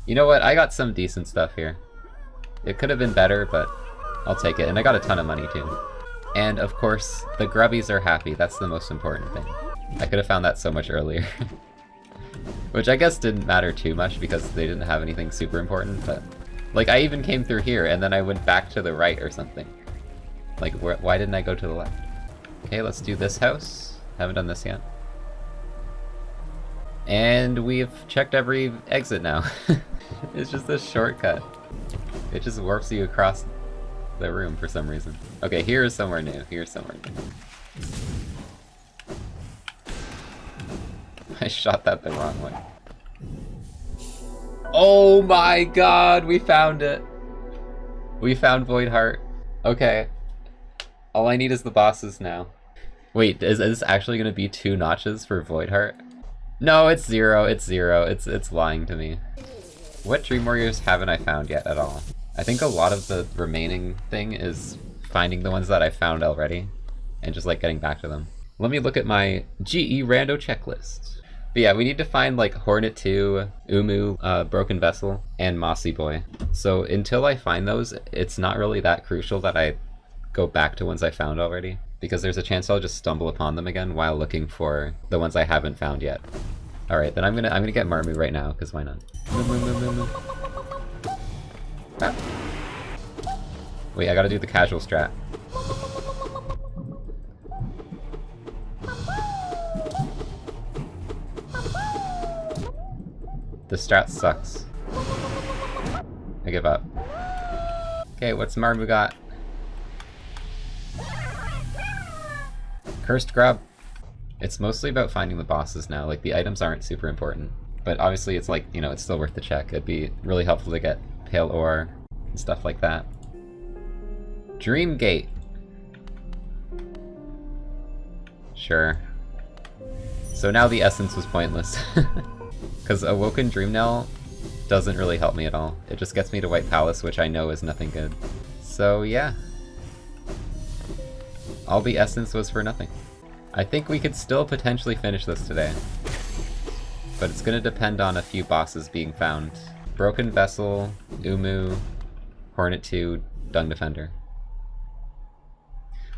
You know what? I got some decent stuff here. It could have been better, but I'll take it. And I got a ton of money too. And of course, the grubbies are happy. That's the most important thing. I could have found that so much earlier. [laughs] Which I guess didn't matter too much because they didn't have anything super important, but... Like, I even came through here and then I went back to the right or something. Like, wh why didn't I go to the left? Okay, let's do this house. Haven't done this yet. And we've checked every exit now. [laughs] it's just a shortcut. It just warps you across the room for some reason. Okay, here is somewhere new. Here's somewhere new. [laughs] I shot that the wrong way. Oh my god, we found it! We found Void Heart. Okay. All I need is the bosses now. Wait, is, is this actually gonna be two notches for Voidheart? No, it's zero, it's zero, it's it's lying to me. What Dream Warriors haven't I found yet at all? I think a lot of the remaining thing is finding the ones that I found already, and just like getting back to them. Let me look at my GE rando checklist. But yeah, we need to find like Hornet 2, Uumuu, uh, Broken Vessel, and Mossy Boy. So until I find those, it's not really that crucial that I go back to ones I found already. Because there's a chance I'll just stumble upon them again while looking for the ones I haven't found yet. Alright, then I'm gonna I'm gonna get Marmu right now, because why not? Ah. Wait, I gotta do the casual strat. The strat sucks. I give up. Okay, what's Marmu got? Cursed grub. It's mostly about finding the bosses now. Like, the items aren't super important. But obviously it's like, you know, it's still worth the check. It'd be really helpful to get pale ore and stuff like that. Dream Gate. Sure. So now the essence was pointless. [laughs] Because Awoken Dream Nail doesn't really help me at all. It just gets me to White Palace, which I know is nothing good. So yeah. All the essence was for nothing. I think we could still potentially finish this today. But it's gonna depend on a few bosses being found. Broken Vessel, Uumuu, Hornet 2, Dung Defender.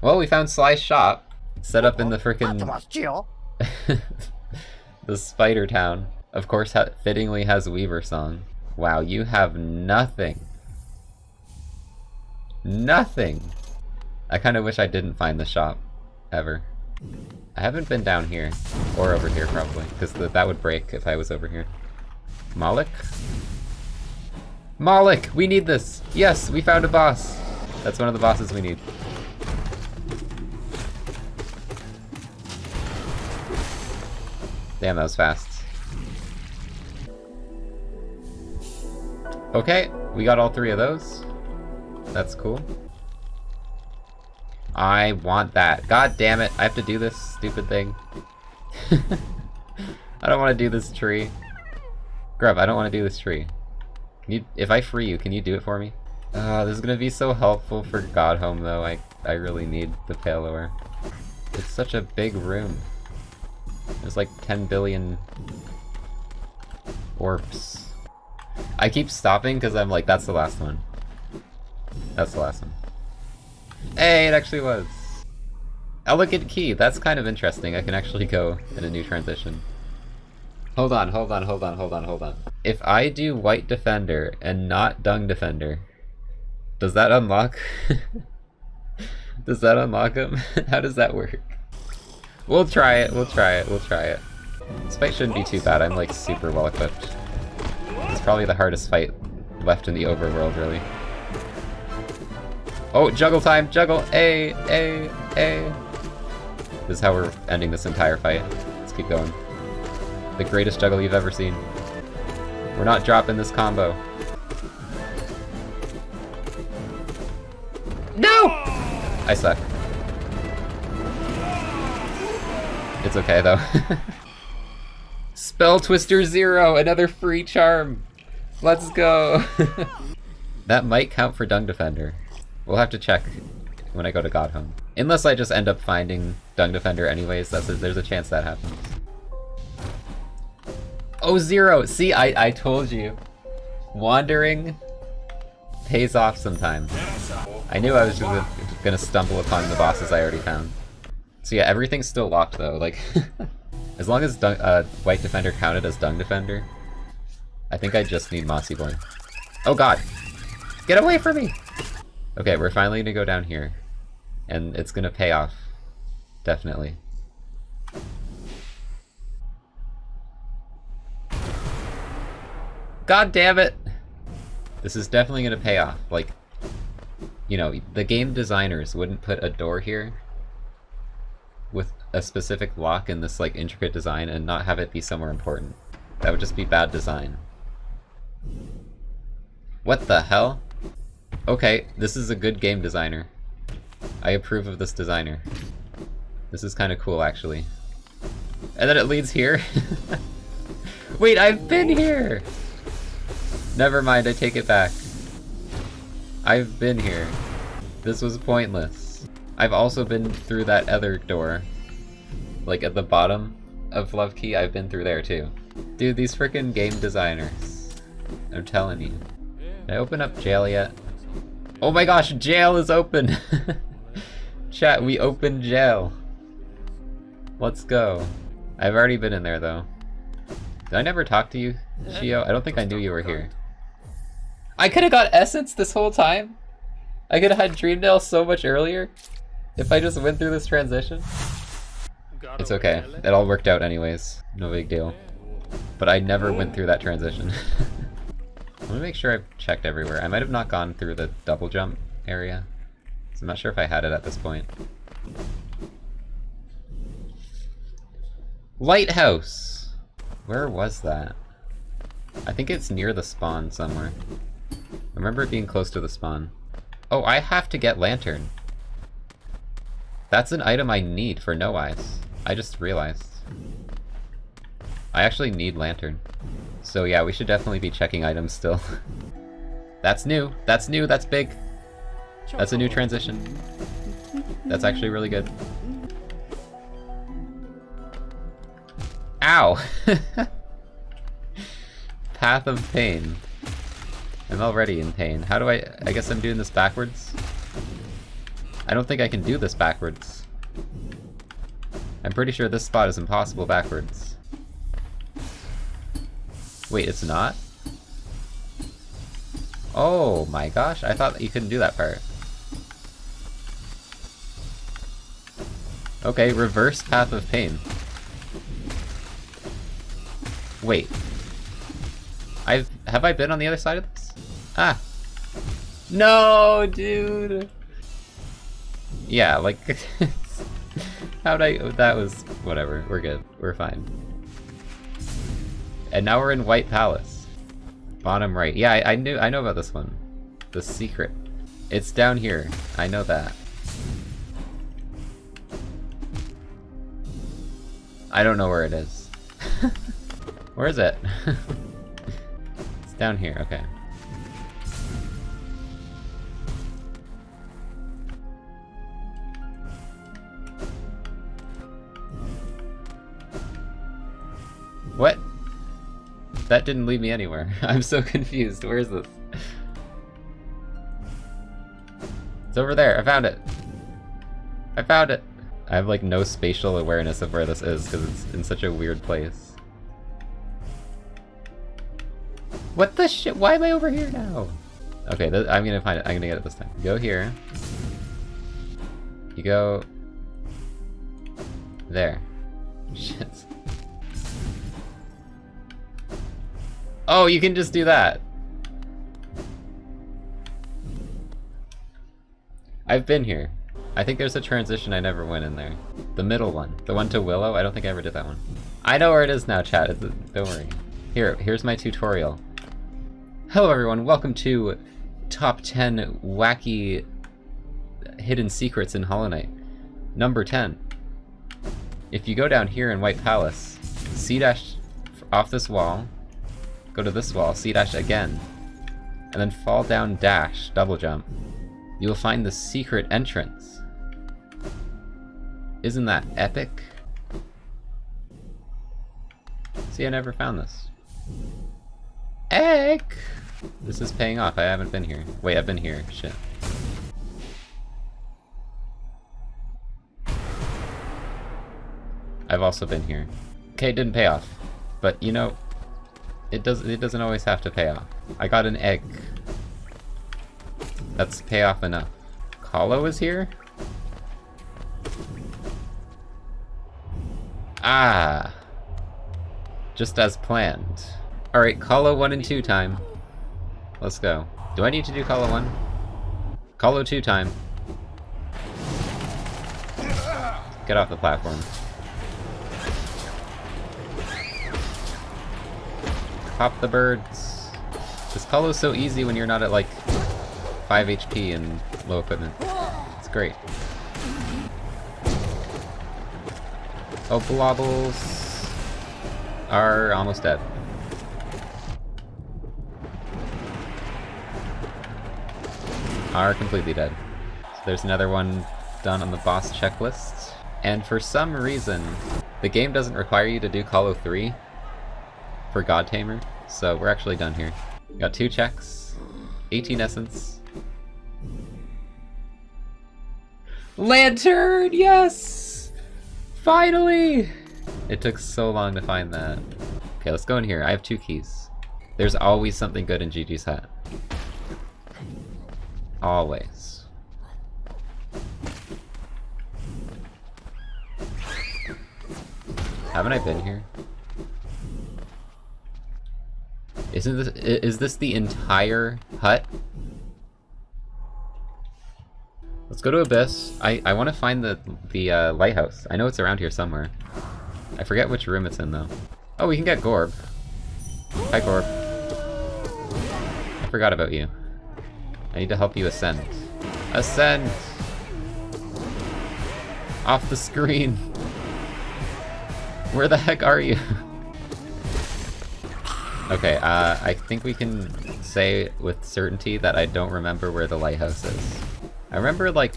Well, we found Sly's shop. Set up in the frickin' [laughs] the Spider Town. Of course, fittingly has Weaver Song. Wow, you have nothing. Nothing! I kind of wish I didn't find the shop. Ever. I haven't been down here. Or over here, probably. Because that would break if I was over here. Moloch? Moloch! We need this! Yes, we found a boss! That's one of the bosses we need. Damn, that was fast. Okay, we got all three of those. That's cool. I want that. God damn it, I have to do this stupid thing. [laughs] I don't want to do this tree. Grub, I don't want to do this tree. You, if I free you, can you do it for me? Uh, this is gonna be so helpful for Godhome though, I, I really need the pale ore. It's such a big room. There's like 10 billion orbs. I keep stopping because I'm like, that's the last one. That's the last one. Hey, it actually was. Elegant key, that's kind of interesting. I can actually go in a new transition. Hold on, hold on, hold on, hold on, hold on. If I do White Defender and not Dung Defender, does that unlock? [laughs] does that unlock him? [laughs] How does that work? We'll try it, we'll try it, we'll try it. This fight shouldn't be too bad, I'm like super well equipped. It's probably the hardest fight left in the overworld, really. Oh, juggle time, juggle, A, A, A. This is how we're ending this entire fight. Let's keep going. The greatest juggle you've ever seen. We're not dropping this combo. No! I suck. It's okay, though. [laughs] Spell Twister Zero, another free charm. Let's go. [laughs] that might count for Dung Defender. We'll have to check when I go to Godhome. Unless I just end up finding Dung Defender anyways, that's a, there's a chance that happens. Oh, Zero! See, I, I told you. Wandering pays off sometimes. I knew I was gonna, gonna stumble upon the bosses I already found. So yeah, everything's still locked though, like... [laughs] as long as Dung, uh, White Defender counted as Dung Defender, I think I just need Mossy Boy. Oh god! Get away from me! Okay, we're finally gonna go down here. And it's gonna pay off. Definitely. God damn it! This is definitely gonna pay off. Like, you know, the game designers wouldn't put a door here with a specific lock in this like intricate design and not have it be somewhere important. That would just be bad design. What the hell? Okay, this is a good game designer. I approve of this designer. This is kind of cool, actually. And then it leads here? [laughs] Wait, I've been here! Never mind, I take it back. I've been here. This was pointless. I've also been through that other door. Like at the bottom of Love Key, I've been through there too. Dude, these freaking game designers. I'm telling you. I open up jail yet? Oh my gosh, jail is open! [laughs] Chat, we opened jail. Let's go. I've already been in there though. Did I never talk to you, Shio? I don't think I knew you were here. I could've got Essence this whole time? I could've had Dream Nail so much earlier? If I just went through this transition? It's okay. It all worked out anyways. No big deal. But I never went through that transition. [laughs] Let me make sure I've checked everywhere. I might have not gone through the double jump area. So I'm not sure if I had it at this point. Lighthouse! Where was that? I think it's near the spawn somewhere. I remember it being close to the spawn. Oh, I have to get Lantern. That's an item I need for No Eyes. I just realized. I actually need Lantern. So yeah, we should definitely be checking items still. [laughs] That's new. That's new. That's big. That's a new transition. That's actually really good. Ow! [laughs] Path of Pain. I'm already in pain. How do I... I guess I'm doing this backwards? I don't think I can do this backwards. I'm pretty sure this spot is impossible backwards. Wait, it's not? Oh my gosh, I thought you couldn't do that part. Okay, reverse path of pain. Wait. I've have I been on the other side of this? Ah. No, dude. Yeah, like [laughs] how'd I that was whatever. We're good. We're fine. And now we're in White Palace. Bottom right. Yeah, I, I knew I know about this one. The secret. It's down here. I know that. I don't know where it is. [laughs] where is it? [laughs] it's down here, okay. What? That didn't lead me anywhere. [laughs] I'm so confused. Where is this? It's over there. I found it. I found it. I have like no spatial awareness of where this is because it's in such a weird place. What the shit? Why am I over here now? Okay, I'm gonna find it. I'm gonna get it this time. Go here. You go... There. [laughs] Shit. Oh, you can just do that. I've been here. I think there's a transition I never went in there. The middle one. The one to Willow? I don't think I ever did that one. I know where it is now, chat. It's, don't worry. Here, here's my tutorial. Hello everyone, welcome to Top 10 Wacky Hidden Secrets in Hollow Knight. Number 10. If you go down here in White Palace, C-dash off this wall, go to this wall, C-dash again, and then fall down dash, double jump. You will find the secret entrance. Isn't that epic? See, I never found this. Egg! This is paying off, I haven't been here. Wait, I've been here, shit. I've also been here. Okay, it didn't pay off. But, you know, it does it doesn't always have to pay off. I got an egg. That's payoff enough. Colo is here? Ah. Just as planned. Alright, Colo 1 and 2 time. Let's go. Do I need to do Colo 1? Colo 2 time. Get off the platform. Pop the birds. This Colo's so easy when you're not at like 5 HP and low equipment. It's great. Oh, blobbles are almost dead. Are completely dead. So there's another one done on the boss checklist. And for some reason, the game doesn't require you to do Colo 3, for God Tamer, so we're actually done here. Got two checks, 18 essence. Lantern, yes! Finally! It took so long to find that. Okay, let's go in here. I have two keys. There's always something good in Jiji's hat. Always. Haven't I been here? Isn't this is this the entire hut? Let's go to Abyss. I I want to find the the uh, lighthouse. I know it's around here somewhere. I forget which room it's in, though. Oh, we can get Gorb. Hi, Gorb. I forgot about you. I need to help you ascend. Ascend! Off the screen! [laughs] Where the heck are you? [laughs] okay, uh, I think we can say with certainty that I don't remember where the lighthouse is. I remember, like...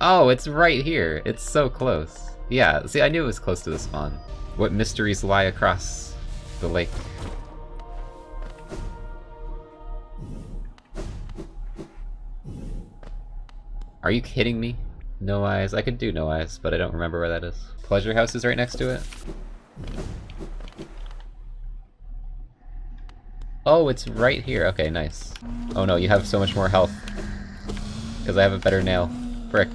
Oh, it's right here! It's so close. Yeah, see, I knew it was close to the spawn. What mysteries lie across the lake? Are you kidding me? No eyes. I could do no eyes, but I don't remember where that is. Pleasure house is right next to it. Oh, it's right here. Okay, nice. Oh no, you have so much more health. Because I have a better nail. Frick.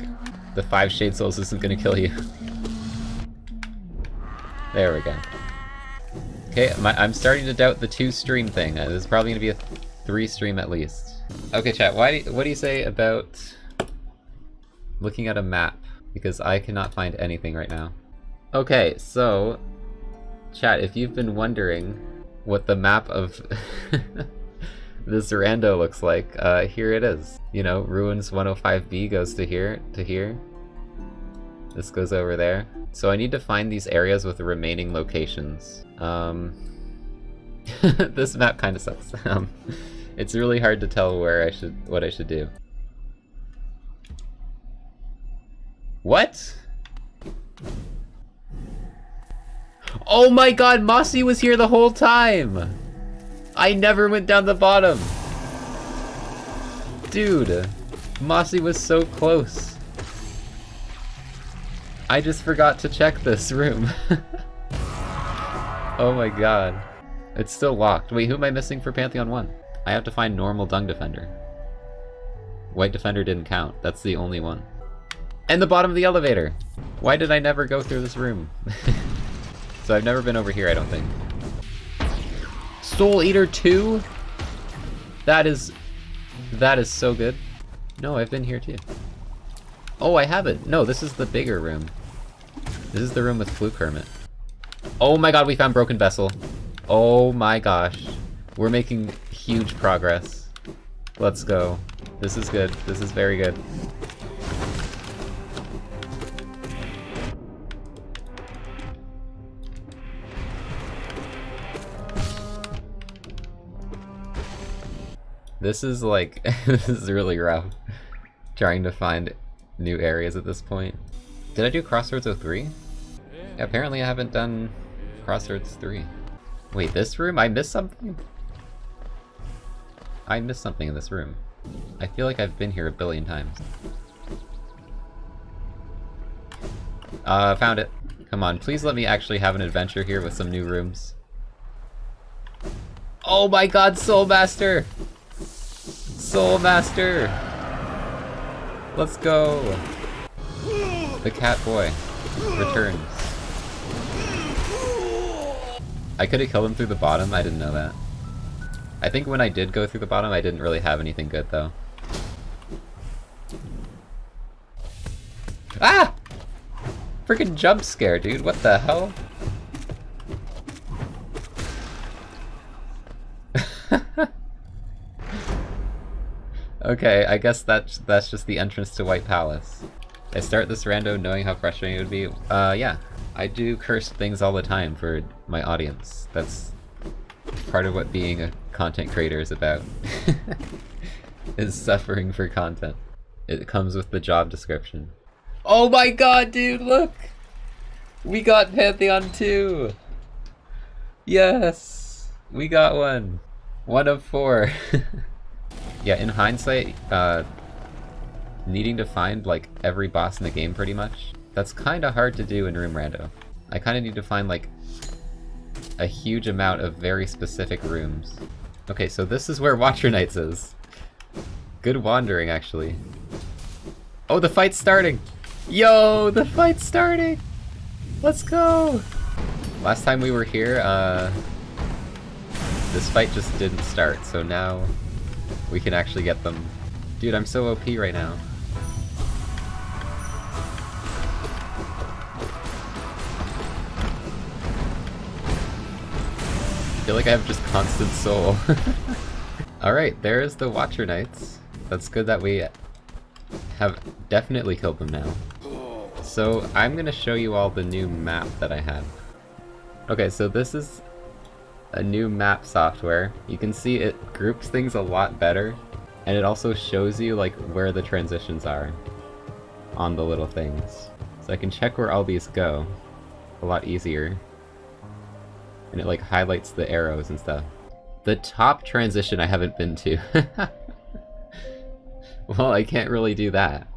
The five shade souls isn't gonna kill you. [laughs] there we go. Okay, my, I'm starting to doubt the two stream thing. Uh, this is probably gonna be a three stream at least. Okay, chat. Why? Do, what do you say about looking at a map? Because I cannot find anything right now. Okay, so chat. If you've been wondering what the map of [laughs] this rando looks like, uh, here it is. You know, Ruins 105B goes to here, to here. This goes over there. So I need to find these areas with the remaining locations. Um, [laughs] this map kind of sucks. [laughs] Um, it's really hard to tell where I should, what I should do. What? Oh my god, Mossy was here the whole time! I never went down the bottom! Dude, Mossy was so close. I just forgot to check this room. [laughs] oh my god. It's still locked. Wait, who am I missing for Pantheon 1? I have to find normal Dung Defender. White Defender didn't count. That's the only one. And the bottom of the elevator! Why did I never go through this room? [laughs] so I've never been over here, I don't think. Soul Eater 2? That is... That is so good. No, I've been here too. Oh, I have it. No, this is the bigger room. This is the room with Fluke Hermit. Oh my god, we found Broken Vessel. Oh my gosh. We're making huge progress. Let's go. This is good. This is very good. This is like, [laughs] this is really rough. Trying to find new areas at this point. Did I do Crossroads 03? Yeah, apparently I haven't done Crossroads 3. Wait, this room? I missed something? I missed something in this room. I feel like I've been here a billion times. Uh, found it. Come on, please let me actually have an adventure here with some new rooms. Oh my god, Soul Master! Soul Master! Let's go! The cat boy returns. I could have killed him through the bottom, I didn't know that. I think when I did go through the bottom, I didn't really have anything good, though. Ah! Freaking jump scare, dude. What the hell? [laughs] okay, I guess that's that's just the entrance to White Palace. I start this rando knowing how frustrating it would be. Uh, yeah. I do cursed things all the time for my audience. That's part of what being a content creator is about. [laughs] is suffering for content. It comes with the job description. Oh my god, dude, look! We got Pantheon 2! Yes! We got one! One of four. [laughs] yeah, in hindsight, uh, needing to find like every boss in the game pretty much, that's kind of hard to do in Room Rando. I kind of need to find like a huge amount of very specific rooms. Okay, so this is where Watcher Knights is. Good wandering, actually. Oh, the fight's starting! Yo, the fight's starting! Let's go! Last time we were here, uh, this fight just didn't start, so now we can actually get them. Dude, I'm so OP right now. I feel like I have just constant soul. [laughs] Alright, there is the Watcher Knights. That's good that we have definitely killed them now. So I'm going to show you all the new map that I have. Okay, so this is a new map software. You can see it groups things a lot better, and it also shows you like where the transitions are on the little things. So I can check where all these go a lot easier. And it like highlights the arrows and stuff. The top transition I haven't been to. [laughs] well, I can't really do that.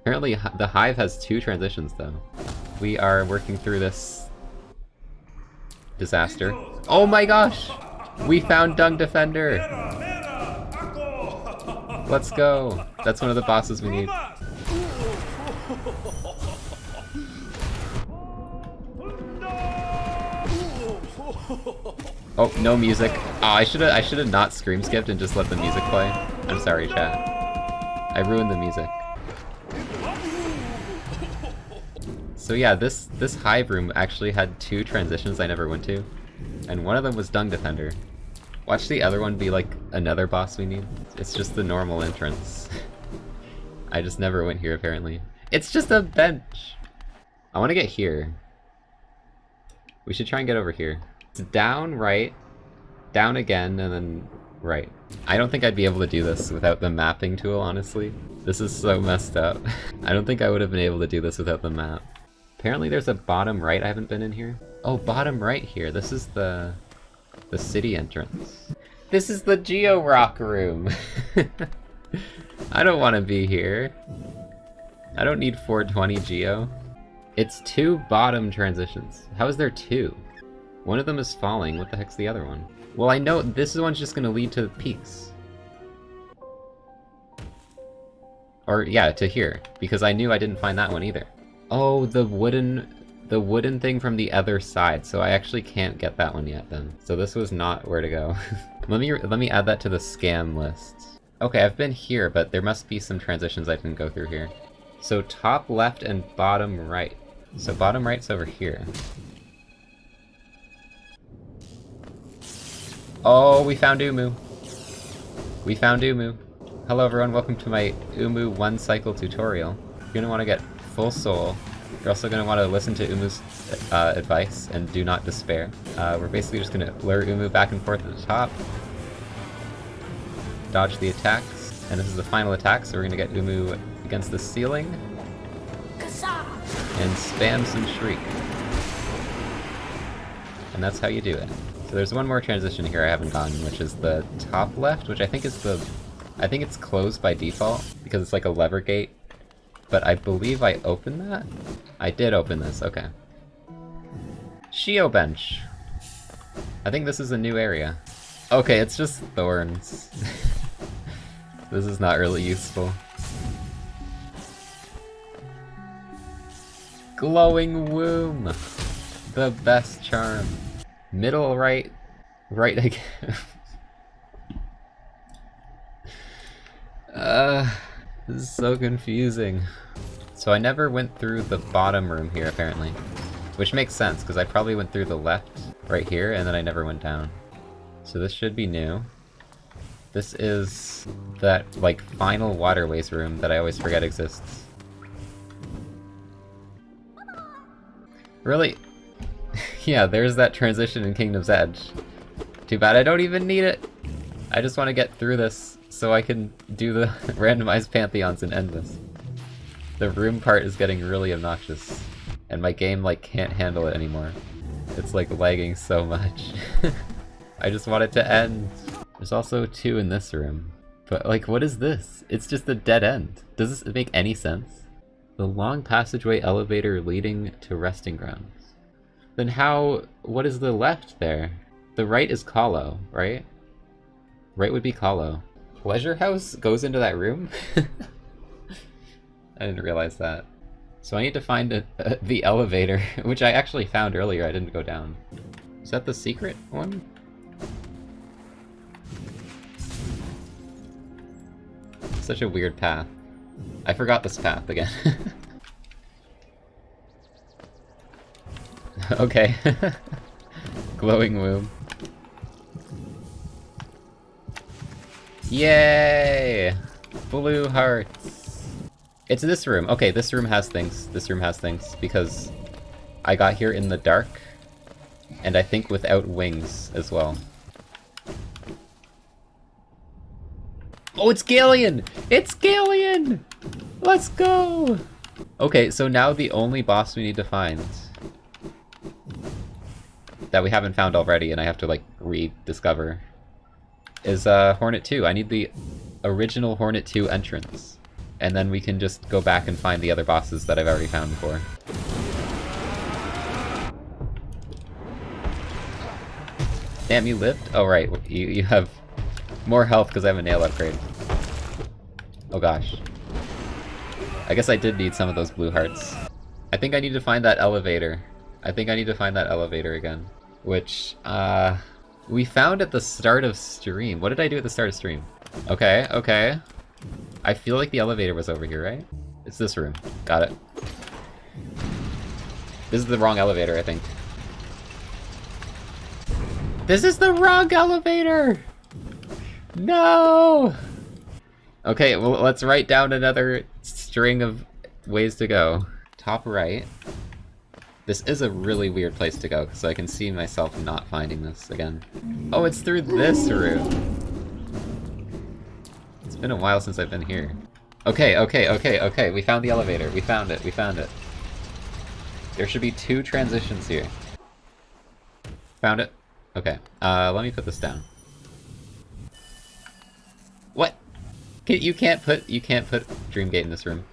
Apparently the Hive has two transitions though. We are working through this disaster. Oh my gosh! We found Dung Defender! Let's go! That's one of the bosses we need. Oh, no music. Oh, I should've I should've not scream skipped and just let the music play. I'm sorry, chat. I ruined the music. So yeah, this this hive room actually had two transitions I never went to, and one of them was Dung Defender. Watch the other one be like another boss we need. It's just the normal entrance. [laughs] I just never went here apparently. It's just a bench! I want to get here. We should try and get over here. It's down, right, down again, and then right. I don't think I'd be able to do this without the mapping tool, honestly. This is so messed up. [laughs] I don't think I would have been able to do this without the map. Apparently there's a bottom right I haven't been in here. Oh, bottom right here. This is the... the city entrance. This is the Geo Rock room! [laughs] I don't want to be here. I don't need 420 Geo. It's two bottom transitions. How is there two? One of them is falling, what the heck's the other one? Well, I know this one's just gonna lead to the peaks. Or, yeah, to here, because I knew I didn't find that one either. Oh, the wooden... the wooden thing from the other side, so I actually can't get that one yet then. So this was not where to go. [laughs] let me let me add that to the scam list. Okay, I've been here, but there must be some transitions I didn't go through here. So top left and bottom right. So bottom right's over here. Oh, we found Uumuu. We found Uumuu. Hello everyone, welcome to my Uumuu one cycle tutorial. You're gonna want to get full soul. You're also gonna want to listen to Uumuu's uh, advice and do not despair. Uh, we're basically just gonna lure Uumuu back and forth at the top. Dodge the attacks. And this is the final attack, so we're gonna get Uumuu against the ceiling. And spam some Shriek. And that's how you do it. So there's one more transition here I haven't done, which is the top left, which I think is the... I think it's closed by default, because it's like a lever gate. But I believe I opened that? I did open this, okay. Shio Bench! I think this is a new area. Okay, it's just thorns. [laughs] this is not really useful. Glowing Womb! The best charm. Middle right, right [laughs] again. uh, this is so confusing. So I never went through the bottom room here, apparently. Which makes sense, because I probably went through the left right here, and then I never went down. So this should be new. This is that, like, final waterways room that I always forget exists. Really? [laughs] yeah, there's that transition in Kingdom's Edge. Too bad I don't even need it! I just want to get through this so I can do the [laughs] randomized pantheons and end this. The room part is getting really obnoxious, and my game like can't handle it anymore. It's like lagging so much. [laughs] I just want it to end. There's also two in this room. But like, what is this? It's just a dead end. Does this make any sense? The long passageway elevator leading to resting grounds. Then how, what is the left there? The right is Colo, right? Right would be Colo. Pleasure House goes into that room? [laughs] I didn't realize that. So I need to find a, the elevator, [laughs] which I actually found earlier, I didn't go down. Is that the secret one? Such a weird path. I forgot this path again. [laughs] okay. [laughs] Glowing womb. Yay! Blue hearts. It's this room. Okay, this room has things. This room has things, because I got here in the dark, and I think without wings as well. Oh, it's Galien! It's Galien! Let's go! Okay, so now the only boss we need to find that we haven't found already and I have to like rediscover is uh, Hornet 2. I need the original Hornet 2 entrance. And then we can just go back and find the other bosses that I've already found before. Damn, you lived? Oh right, you, you have more health because I have a nail upgrade. Oh gosh. I guess I did need some of those blue hearts. I think I need to find that elevator. I think I need to find that elevator again. Which, uh... We found at the start of stream. What did I do at the start of stream? Okay, okay. I feel like the elevator was over here, right? It's this room. Got it. This is the wrong elevator, I think. This is the wrong elevator! No! Okay, well, let's write down another string of ways to go. Top right. This is a really weird place to go, so I can see myself not finding this again. Oh, it's through this room! It's been a while since I've been here. Okay, okay, okay, okay, we found the elevator. We found it, we found it. There should be two transitions here. Found it? Okay, uh, let me put this down. What? Can, You can't put, you can't put Dreamgate in this room.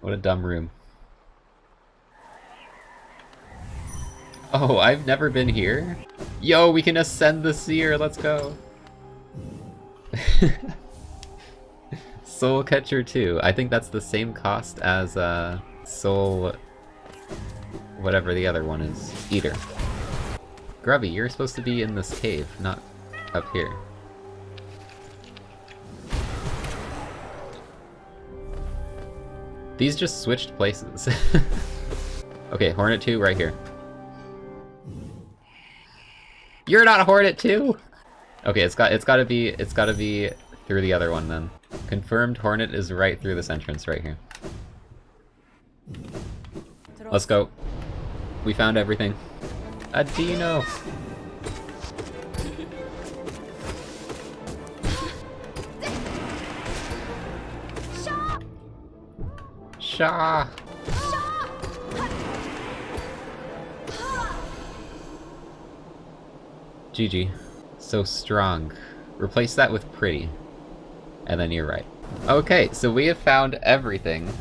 What a dumb room. Oh, I've never been here? Yo, we can ascend the seer, let's go! [laughs] Soul Catcher 2. I think that's the same cost as uh, Soul... whatever the other one is. Eater. Grubby, you're supposed to be in this cave, not up here. These just switched places. [laughs] okay, Hornet 2 right here. You're not Hornet too? Okay, it's got it's gotta be it's gotta be through the other one then. Confirmed Hornet is right through this entrance right here. Let's go. We found everything. A Dino! Shaw! GG. So strong. Replace that with pretty. And then you're right. Okay, so we have found everything.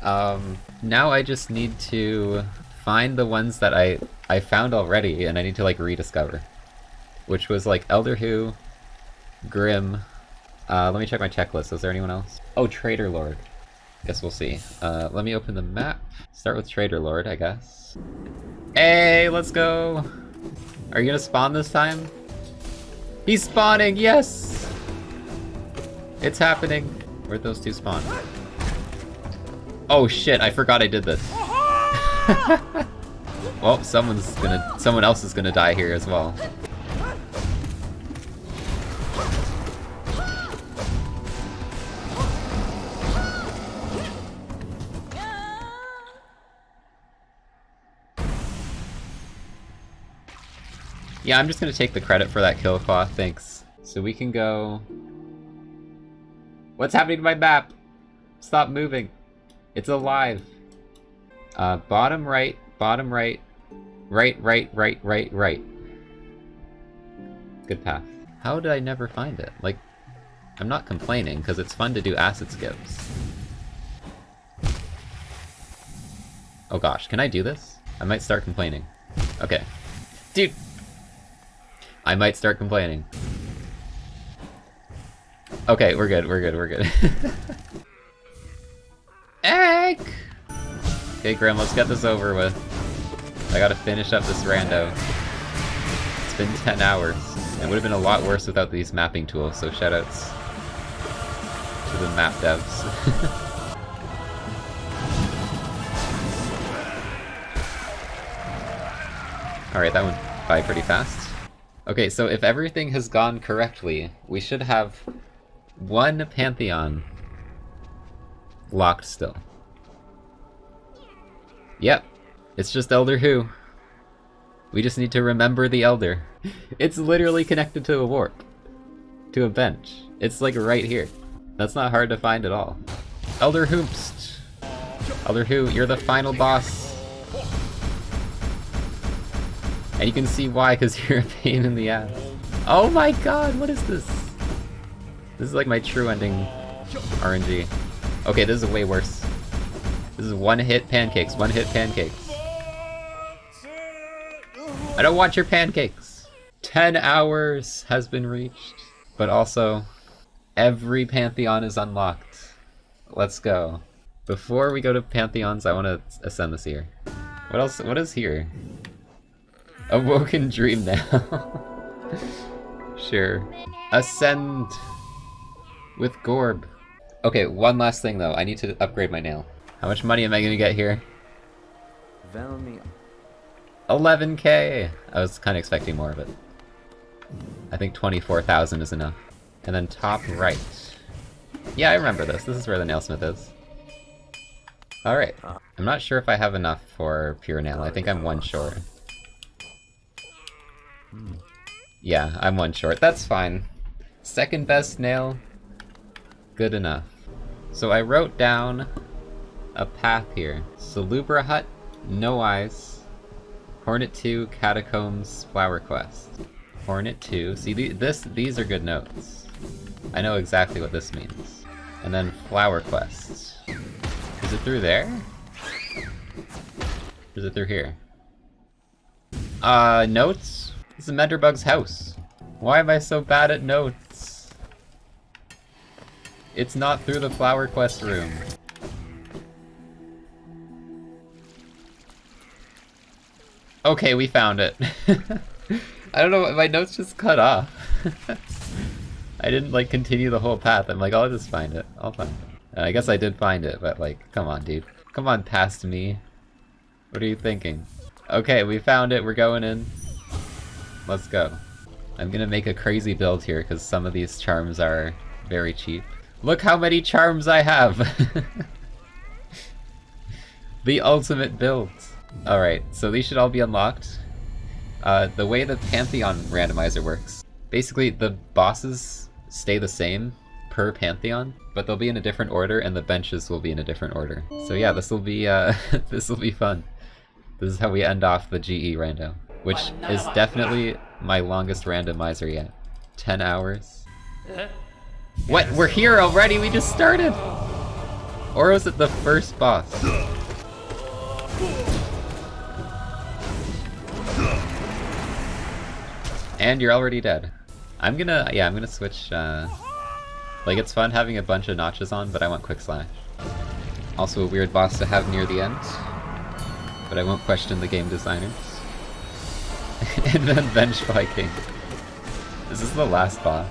Um, now I just need to find the ones that I, I found already and I need to like rediscover. Which was like Elder Hu, Grim, uh, let me check my checklist. Is there anyone else? Oh, Traitor Lord. Guess we'll see. Uh, let me open the map. Start with Traitor Lord, I guess. Hey, let's go! Are you gonna spawn this time? He's spawning, yes! It's happening. Where'd those two spawn? Oh shit, I forgot I did this. [laughs] well, someone's gonna- someone else is gonna die here as well. Yeah, I'm just gonna take the credit for that kill cloth, thanks. So we can go... What's happening to my map? Stop moving. It's alive. Uh, bottom right, bottom right, right, right, right, right, right. Good path. How did I never find it? Like, I'm not complaining, because it's fun to do acid skips. Oh gosh, can I do this? I might start complaining. Okay. Dude, I might start complaining. Okay, we're good, we're good, we're good. [laughs] Egg! Okay, Grim, let's get this over with. I gotta finish up this rando. It's been 10 hours. It would have been a lot worse without these mapping tools, so shoutouts to the map devs. [laughs] Alright, that went by pretty fast. Okay, so if everything has gone correctly, we should have one Pantheon locked still. Yep, it's just Elder Hu. We just need to remember the Elder. [laughs] It's literally connected to a warp. To a bench. It's like right here. That's not hard to find at all. Elder Hoopst! Elder Hu, you're the final boss. And you can see why, because [laughs] you're a pain in the ass. Oh my god, what is this? This is like my true ending RNG. Okay, this is way worse. This is one hit pancakes, one hit pancakes. I don't want your pancakes! 10 hours has been reached. But also, every Pantheon is unlocked. Let's go. Before we go to Pantheons, I want to ascend this here. What else? What is here? Awoken Dream Nail. [laughs] sure. Ascend with Gorb. Okay, one last thing though. I need to upgrade my nail. How much money am I gonna get here? 11k! I was kind of expecting more of it. I think 24,000 is enough. And then top right. Yeah, I remember this. This is where the nailsmith is. Alright. I'm not sure if I have enough for pure nail. I think I'm one short. Yeah, I'm one short. That's fine. Second best nail. Good enough. So I wrote down a path here. Salubra Hut, No Eyes, Hornet 2, Catacombs, Flower Quest. Hornet 2. See, the, this these are good notes. I know exactly what this means. And then Flower Quest. Is it through there? Or is it through here? Uh, notes? This is Menderbug's house. Why am I so bad at notes? It's not through the Flower Quest room. Okay, we found it. [laughs] I don't know, my notes just cut off. [laughs] I didn't like continue the whole path. I'm like, I'll just find it. I'll find it. I guess I did find it, but like, come on, dude. Come on past me. What are you thinking? Okay, we found it. We're going in. Let's go. I'm gonna make a crazy build here because some of these charms are very cheap. Look how many charms I have! [laughs] the ultimate build. Alright, so these should all be unlocked. Uh, the way the Pantheon randomizer works, basically the bosses stay the same per Pantheon, but they'll be in a different order and the benches will be in a different order. So yeah, this will be uh, [laughs] this will be fun. This is how we end off the GE rando, which is definitely my longest randomizer yet. 10 hours. What? We're here already? We just started? Or was it the first boss? And you're already dead. I'm gonna, yeah, I'm gonna switch, uh... Like, it's fun having a bunch of notches on, but I want Quick Slash. Also a weird boss to have near the end. But I won't question the game designers. [laughs] and then Bench Viking. This is the last boss?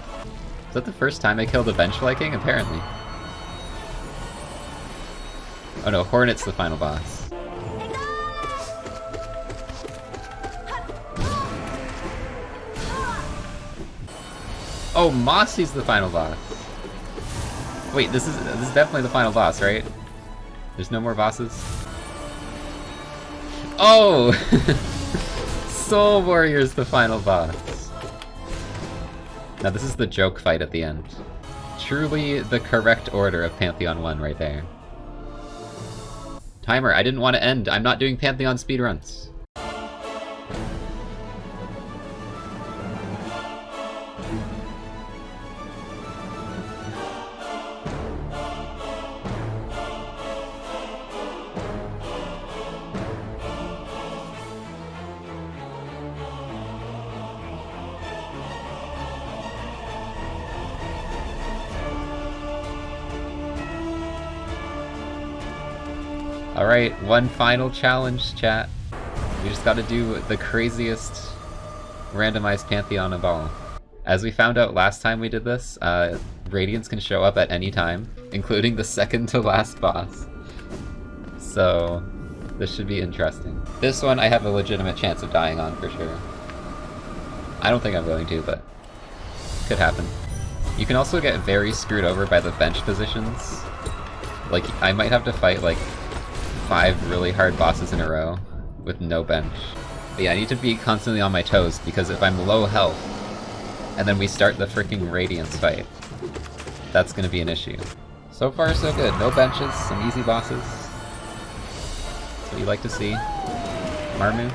Is that the first time I killed a Bench Viking? Apparently. Oh no, Hornet's the final boss. Oh, Mossy's the final boss. Wait, this is this is definitely the final boss, right? There's no more bosses? Oh! [laughs] Soul Warrior's the final boss. Now this is the joke fight at the end. Truly the correct order of Pantheon 1 right there. Timer, I didn't want to end. I'm not doing Pantheon speedruns. Alright, one final challenge, chat. We just gotta do the craziest randomized Pantheon of all. As we found out last time we did this, uh, Radiants can show up at any time, including the second to last boss. So, this should be interesting. This one I have a legitimate chance of dying on for sure. I don't think I'm going to, but could happen. You can also get very screwed over by the bench positions. Like, I might have to fight, like, five really hard bosses in a row with no bench. But yeah, I need to be constantly on my toes, because if I'm low health, and then we start the freaking Radiance fight, that's gonna be an issue. So far, so good. No benches, some easy bosses. That's what you like to see. Marmu.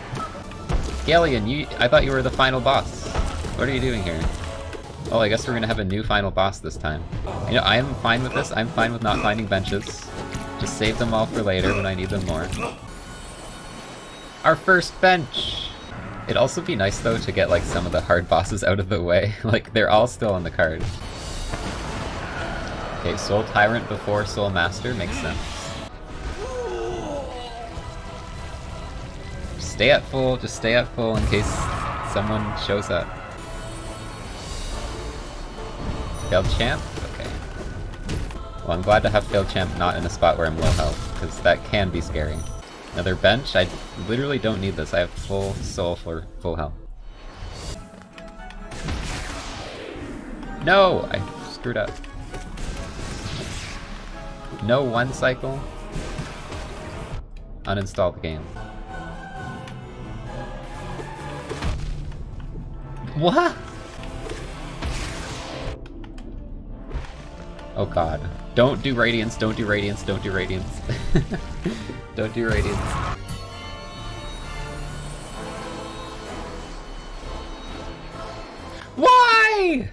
Galien, you- I thought you were the final boss. What are you doing here? Oh, I guess we're gonna have a new final boss this time. You know, I am fine with this. I'm fine with not finding benches. Just save them all for later when I need them more. Our first bench! It'd also be nice, though, to get, like, some of the hard bosses out of the way. [laughs] like, they're all still on the card. Okay, Soul Tyrant before Soul Master makes sense. Stay at full, just stay at full in case someone shows up. Failed Champ? Well, I'm glad to have Failed Champ not in a spot where I'm low health, because that can be scary. Another bench? I literally don't need this. I have full soul for full health. No! I screwed up. No one cycle? Uninstall the game. What? Oh god. Don't do Radiance, don't do Radiance, don't do Radiance. [laughs] don't do Radiance. Why?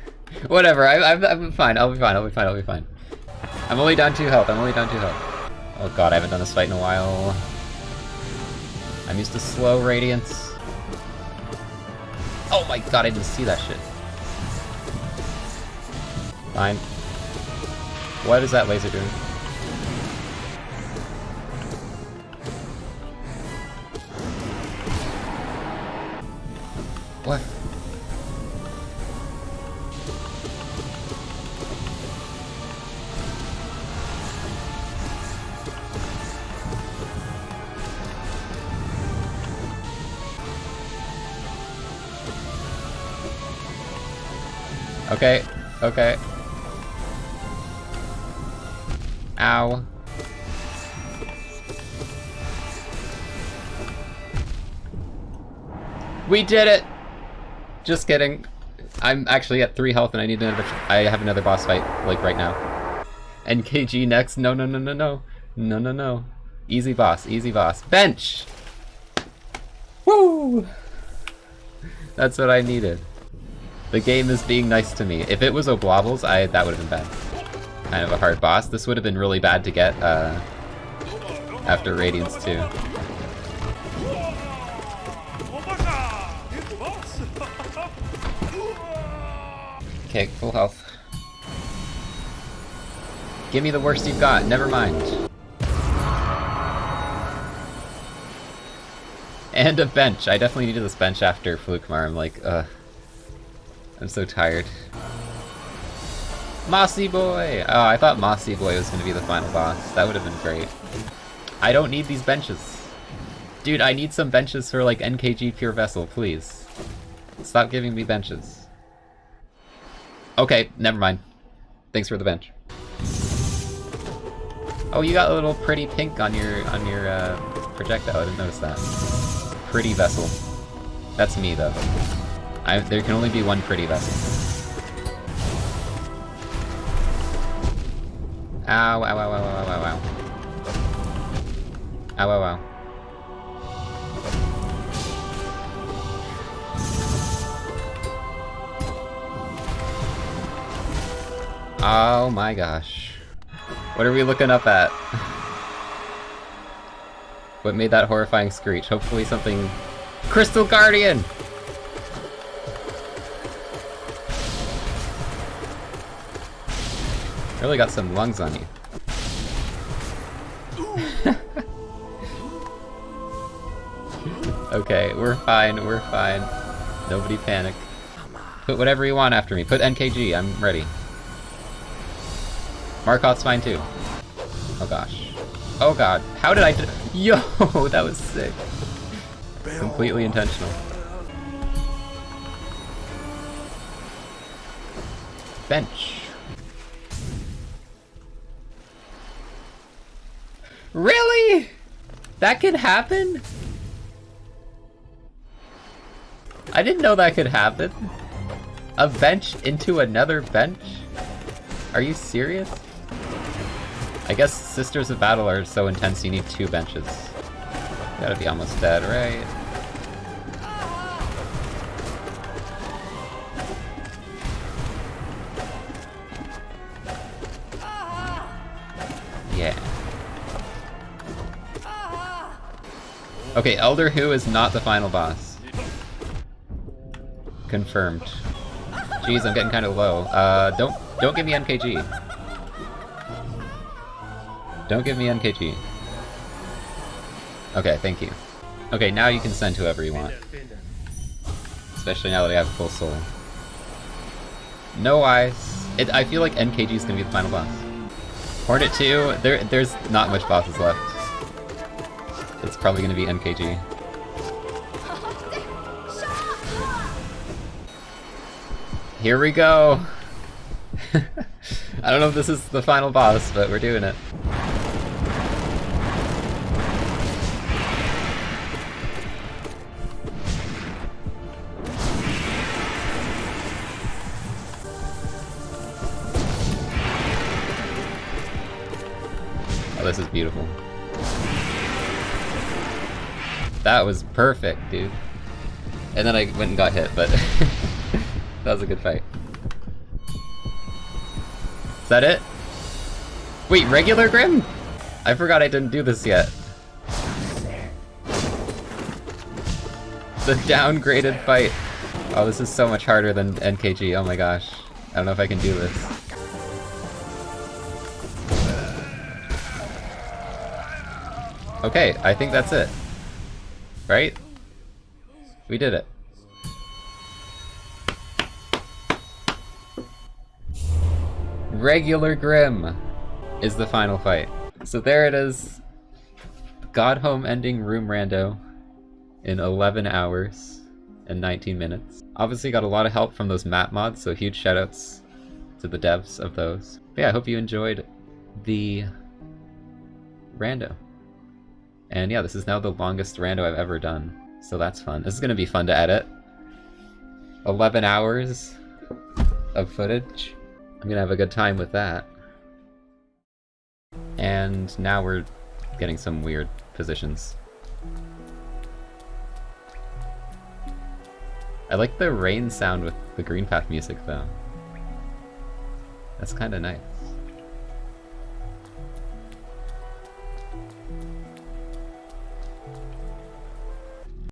Whatever, I, I'm, I'm fine, I'll be fine, I'll be fine, I'll be fine. I'm only down 2 health, I'm only down 2 health. Oh god, I haven't done this fight in a while. I'm used to slow Radiance. Oh my god, I didn't see that shit. Fine. What is that laser doing? What? Okay, okay. Ow. We did it! Just kidding. I'm actually at 3 health and I need another- I have another boss fight, like, right now. NKG next. No, no, no, no, no. No, no, no. Easy boss, easy boss. Bench! Woo! That's what I needed. The game is being nice to me. If it was Oblobbles, I that would have been bad. Kind of a hard boss. This would have been really bad to get uh, after Radiance 2. Okay, full health. Give me the worst you've got, never mind. And a bench. I definitely needed this bench after Flukemarm. I'm like, uh... I'm so tired. Mossy Boy! Oh, I thought Mossy Boy was gonna be the final boss. That would have been great. I don't need these benches. Dude, I need some benches for like NKG Pure Vessel, please. Stop giving me benches. Okay, never mind. Thanks for the bench. Oh, you got a little pretty pink on your on your uh, projectile. I didn't notice that. Pretty vessel. That's me though. I, there can only be one pretty vessel. Ow, ow, ow, ow, ow, ow, ow. Ow, ow, ow. Oh my gosh. What are we looking up at? [laughs] what made that horrifying screech? Hopefully something... Crystal Guardian! Really got some lungs on you. [laughs] okay, we're fine, we're fine. Nobody panic. Put whatever you want after me. Put NKG, I'm ready. Markoth's fine too. Oh gosh. Oh god. How did I [laughs] Yo, that was sick. Completely intentional. bench. Really? That could happen? I didn't know that could happen. A bench into another bench? Are you serious? I guess Sisters of Battle are so intense you need two benches. You Gotta be almost dead, right? Okay, Elder Hu is not the final boss. Confirmed. Jeez, I'm getting kind of low. Uh, don't don't give me NKG. Don't give me NKG. Okay, thank you. Okay, now you can send whoever you want. Especially now that I have full soul. No eyes. It, I feel like NKG is gonna be the final boss. Hornet 2, there, there's not much bosses left. It's probably gonna be NKG. Here we go! [laughs] I don't know if this is the final boss, but we're doing it. Oh, this is beautiful. That was perfect, dude. And then I went and got hit, but [laughs] that was a good fight. Is that it? Wait, regular Grimm? I forgot I didn't do this yet. The downgraded fight. Oh, this is so much harder than NKG, oh my gosh. I don't know if I can do this. Okay, I think that's it. Right? We did it. Regular Grimm is the final fight. So there it is. Godhome ending Room Rando in 11 hours and 19 minutes. Obviously got a lot of help from those map mods, so huge shoutouts to the devs of those. But yeah, I hope you enjoyed the Rando. And yeah, this is now the longest Rando I've ever done, so that's fun. This is gonna be fun to edit. 11 hours of footage. I'm gonna have a good time with that. And now we're getting some weird positions. I like the rain sound with the Greenpath music though. That's kinda nice.